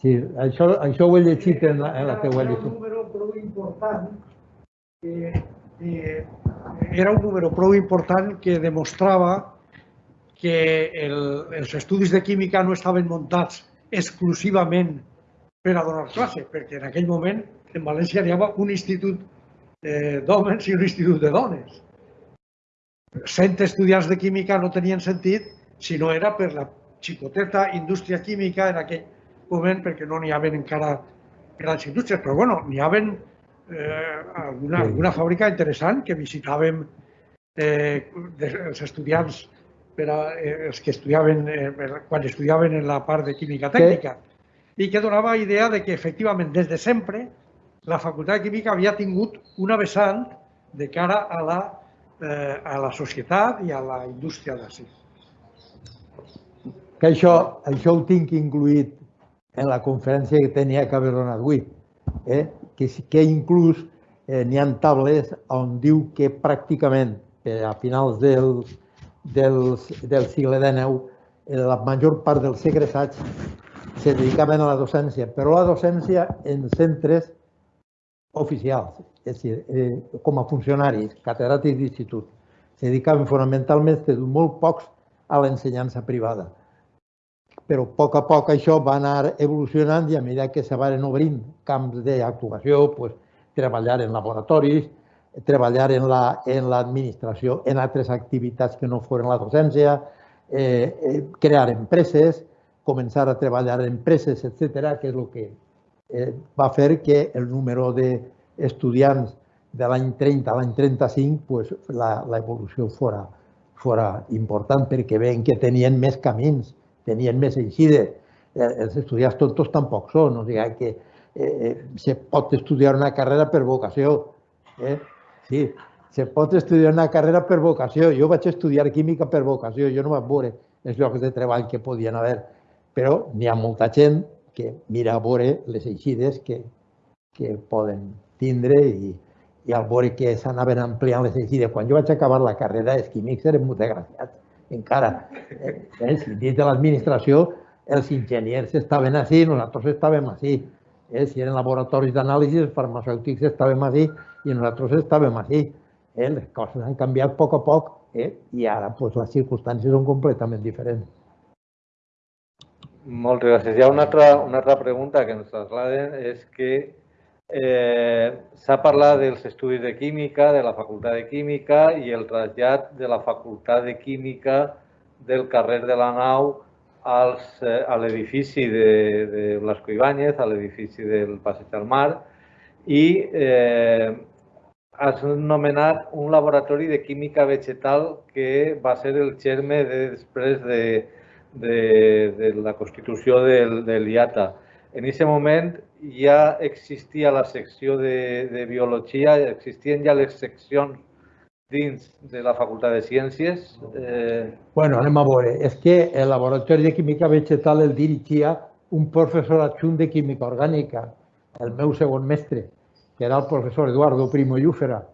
Sí, això, això ho he llegit en la, en la teua
Era un número prou important que, que era un número prou important que demostrava que el, els estudis de química no estaven muntats exclusivament per a donar classe, perquè en aquell moment en València hi havia un institut eh, d'homes i un institut de dones. 100 estudiants de química no tenien sentit si no era per la xicoteta indústria química en aquell moment, perquè no n'hi havia encara grans indústries, però bueno, n'hi havia eh, alguna, alguna fàbrica interessant que visitàvem eh, els estudiants per a, eh, els que estudiaven, eh, quan estudiaven en la part de química tècnica i que donava idea de que efectivament des de sempre la Facultat de Química havia tingut una vessant de cara a la, eh, a la societat i a la indústria d'ací.
Que això, això ho tinc incluït en la conferència que tenia que haver donat avui. Eh? Que, que inclús eh, n'hi ha tables on diu que pràcticament eh, a finals del, del, del segle XIX eh, la major part dels segressats se dedicaven a la docència, però la docència en centres oficials, és a dir, eh, com a funcionaris, catedràtics d'institut. Se dedicaven fonamentalment, molt pocs, a l'ensenyança privada però a poc a poc això va anar evolucionant i a mesura que se van obrint camps d'actuació, pues, treballar en laboratoris, treballar en l'administració, la, en, en altres activitats que no foren la docència, eh, eh, crear empreses, començar a treballar en empreses, etc., que és el que eh, va fer que el número d'estudiants de l'any 30 a l'any 35 pues, l'evolució fora, fora important perquè veien que tenien més camins, tenien més eixides. Eh, els estudiants tontos tampoc són, o sigui que eh, eh, se pot estudiar una carrera per vocació. Eh? Sí, se pot estudiar una carrera per vocació. Jo vaig estudiar química per vocació, jo no vaig veure els llocs de treball que podien haver, però n'hi ha molta gent que mira a veure les eixides que, que poden tindre i, i al veure que s'anaven ampliant les eixides. Quan jo vaig acabar la carrera, els químics eren molt desgraciats, encara. Eh, si dins de l'administració els enginyers estaven així, nosaltres estàvem així. Eh, si eren laboratoris d'anàlisi, els farmacèutics estàvem així i nosaltres estàvem així. Eh, les coses han canviat a poc a poc eh, i ara pues, les circumstàncies són completament diferents.
Moltes gràcies. Hi ha una altra, una altra pregunta que ens trasladen, és que eh, s'ha parlat dels estudis de química, de la Facultat de Química i el trasllat de la Facultat de Química del carrer de la Nau als, eh, a l'edifici de, de Blasco Ibáñez, a l'edifici del Passeig del Mar, i eh, has nomenat un laboratori de química vegetal que va ser el germe de, després de, de, de la constitució del, del IATA. En aquest moment ja existia la secció de, de biologia, existien ja les seccions dins de la Facultat de Ciències?
Eh... Bueno, anem a veure. És que el laboratori de química vegetal el dirigia un professor adjunt de química orgànica, el meu segon mestre, que era el professor Eduardo Primo Llúfera,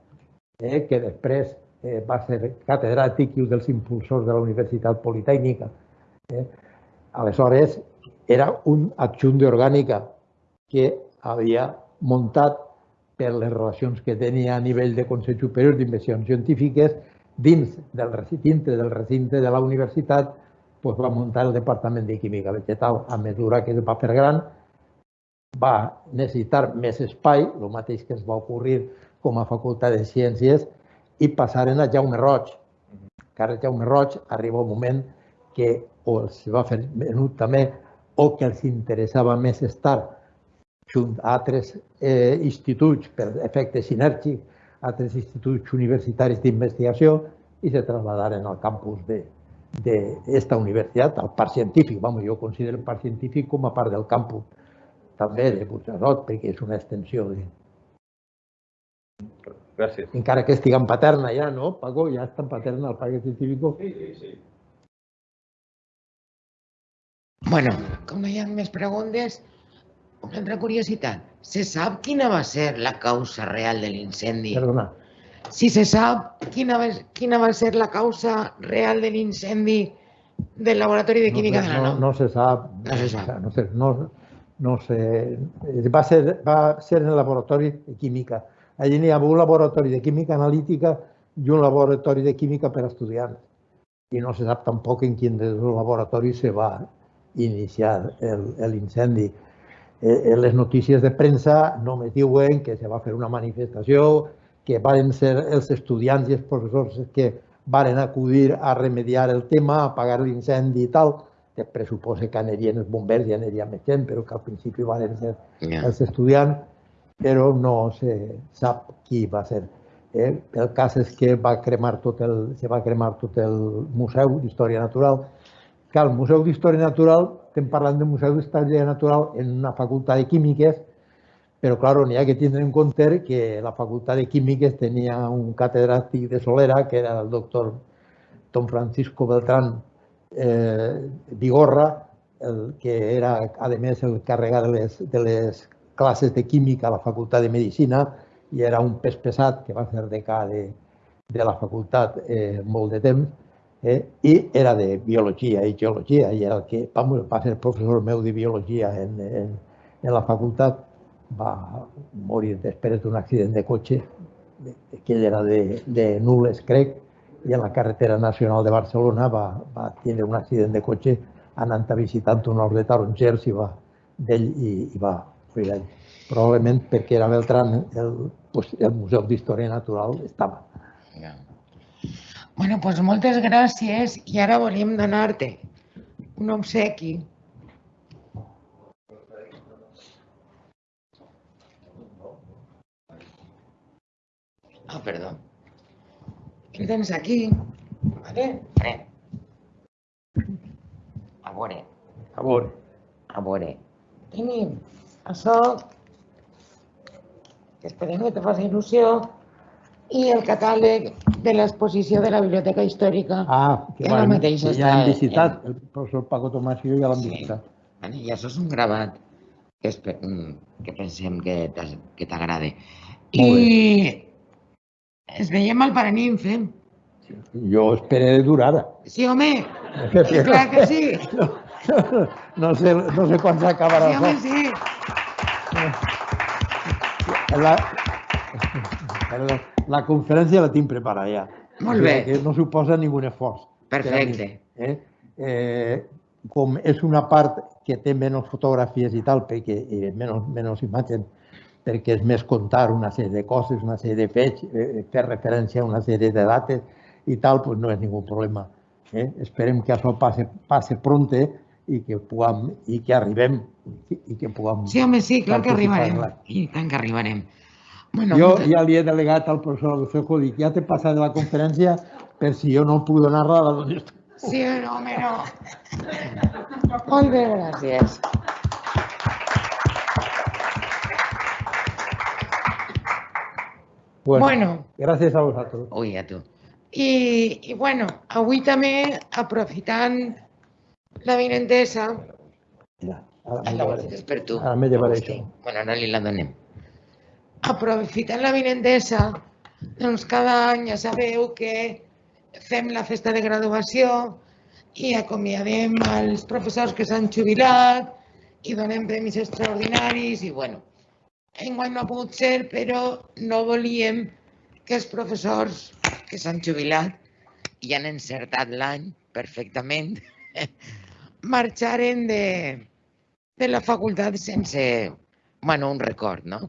eh, que després eh, va ser catedràtic i un dels impulsors de la Universitat Politècnica. Eh. Aleshores, era un adjunt d'orgànica que havia muntat per les relacions que tenia a nivell de Consell Superior d'Inversions Científiques, dins del recinte, del recinte de la universitat, doncs va muntar el Departament de Química Vegetal. A mesura que es va fer gran, va necessitar més espai, el mateix que es va ocorrir com a Facultat de Ciències, i passaren a Jaume Roig. Encara Jaume Roig arriba un moment que o els va fer venut també o que els interessava més estar junt a altres eh, instituts per efecte sinèrgic, altres instituts universitaris d'investigació i se traslladaren al campus de d'esta universitat, al parc científic. Vamos, jo considero el parc científic com a part del campus també de Puigcerot, perquè és una extensió de...
Gràcies.
Encara que estigui en paterna ja, no, Paco? Ja està en paterna el parc científic?
Sí, sí, sí. Bueno, com no hi ha més preguntes, una altra curiositat. Se sap quina va ser la causa real de l'incendi?
Perdona.
Si se sap quina va, quina va ser la causa real de l'incendi del laboratori de química
no,
de la
no, no se sap.
No se sap.
No sé, no, no sé. Va ser, va ser en el laboratori de química. Allí n'hi ha un laboratori de química analítica i un laboratori de química per a estudiants. I no se sap tampoc en quin dels laboratoris se va iniciar l'incendi. Eh, les notícies de premsa només diuen que se va fer una manifestació, que van ser els estudiants i els professors que varen acudir a remediar el tema, a apagar l'incendi i tal. Després suposa que anirien els bombers i aniria més gent, però que al principi van ser els estudiants, però no se sap qui va ser. Eh? El cas és que va cremar tot el, se va cremar tot el Museu d'Història Natural, que al Museu d'Història Natural estem parlant del Museu d'Història Natural en una facultat de Químiques, però, clar, n'hi ha que tindre en compte que la facultat de Químiques tenia un catedràtic de Solera, que era el doctor Don Francisco Beltrán eh, Vigorra, el que era, a més, el carregat de les, de les classes de química a la facultat de Medicina i era un pes pesat que va ser decà de, de la facultat eh, molt de temps eh, i era de biologia i geologia i era el que vamos, va ser professor meu de biologia en, en, en la facultat va morir després d'un accident de cotxe que ell era de, de Nules, crec, i en la carretera nacional de Barcelona va, va tenir un accident de cotxe anant a visitar un hort de tarongers i va d'ell i, i va morir allà. probablement perquè era Beltrán, el, pues, el Museu d'Història Natural estava.
Bueno, doncs moltes gràcies i ara volíem donar-te un obsequi. Ah, perdó. El tens aquí, vale? Pren. A veure,
A veure.
a veure. Tenim això, que esperem que te faci il·lusió, i el catàleg de l'exposició de la Biblioteca Històrica.
Ah, que, vàrem-
mateix
que ja
en-
visitat, el professor Paco Tomàs i jo ja l'hem
Sí.
visitat.
Vale, I això és un gravat que, mm, que pensem que t'agrada. I es veiem al Paraninfe.
Jo esperé durar.
Sí, home, sí, clar que sí.
No sé, no sé quan s'acabarà
Sí, home, sí.
La, la, la conferència la tinc preparada ja.
Molt bé.
Que no suposa ningú esforç.
Perfecte.
Eh? Eh, com és una part que té menys fotografies i tal, perquè eh, menys, menys imatges, perquè és més contar una sèrie de coses, una sèrie de fets, eh, fer referència a una sèrie de dates i tal, pues no és ningú problema. Eh? Esperem que això passe, passe pronte i que puguem, i que arribem i, i que puguem...
Sí, home, sí, clar que arribarem. I tant que arribarem. Bueno,
jo
moltes-
ja li he delegat al professor Agustó, dic, ja t'he passat de la conferència per si jo no puc donar-la a la
Sí, no, home, no. Moltes gràcies. Bueno.
Gràcies a vosaltres.
Ui, a tu. I, I, bueno, avui també, aprofitant la vinentesa...
Ja, ara
Ah,
m'ho
la
llevaré.
vols és per tu.
Ara me llevaré
Hosti,
això.
Bueno, ara li la donem. Aprofitant la vinentesa, doncs cada any ja sabeu que fem la festa de graduació i acomiadem els professors que s'han jubilat i donem premis extraordinaris i bueno, enguany no ha pogut ser, però no volíem que els professors que s'han jubilat i han encertat l'any perfectament marxaren de, de la facultat sense, bueno, un record, no?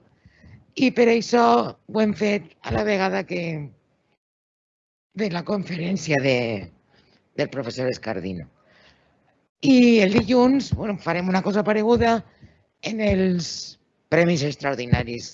I per això ho hem fet a la vegada que de la conferència de, del professor Escardino. I el dilluns bueno, farem una cosa pareguda en els premis extraordinaris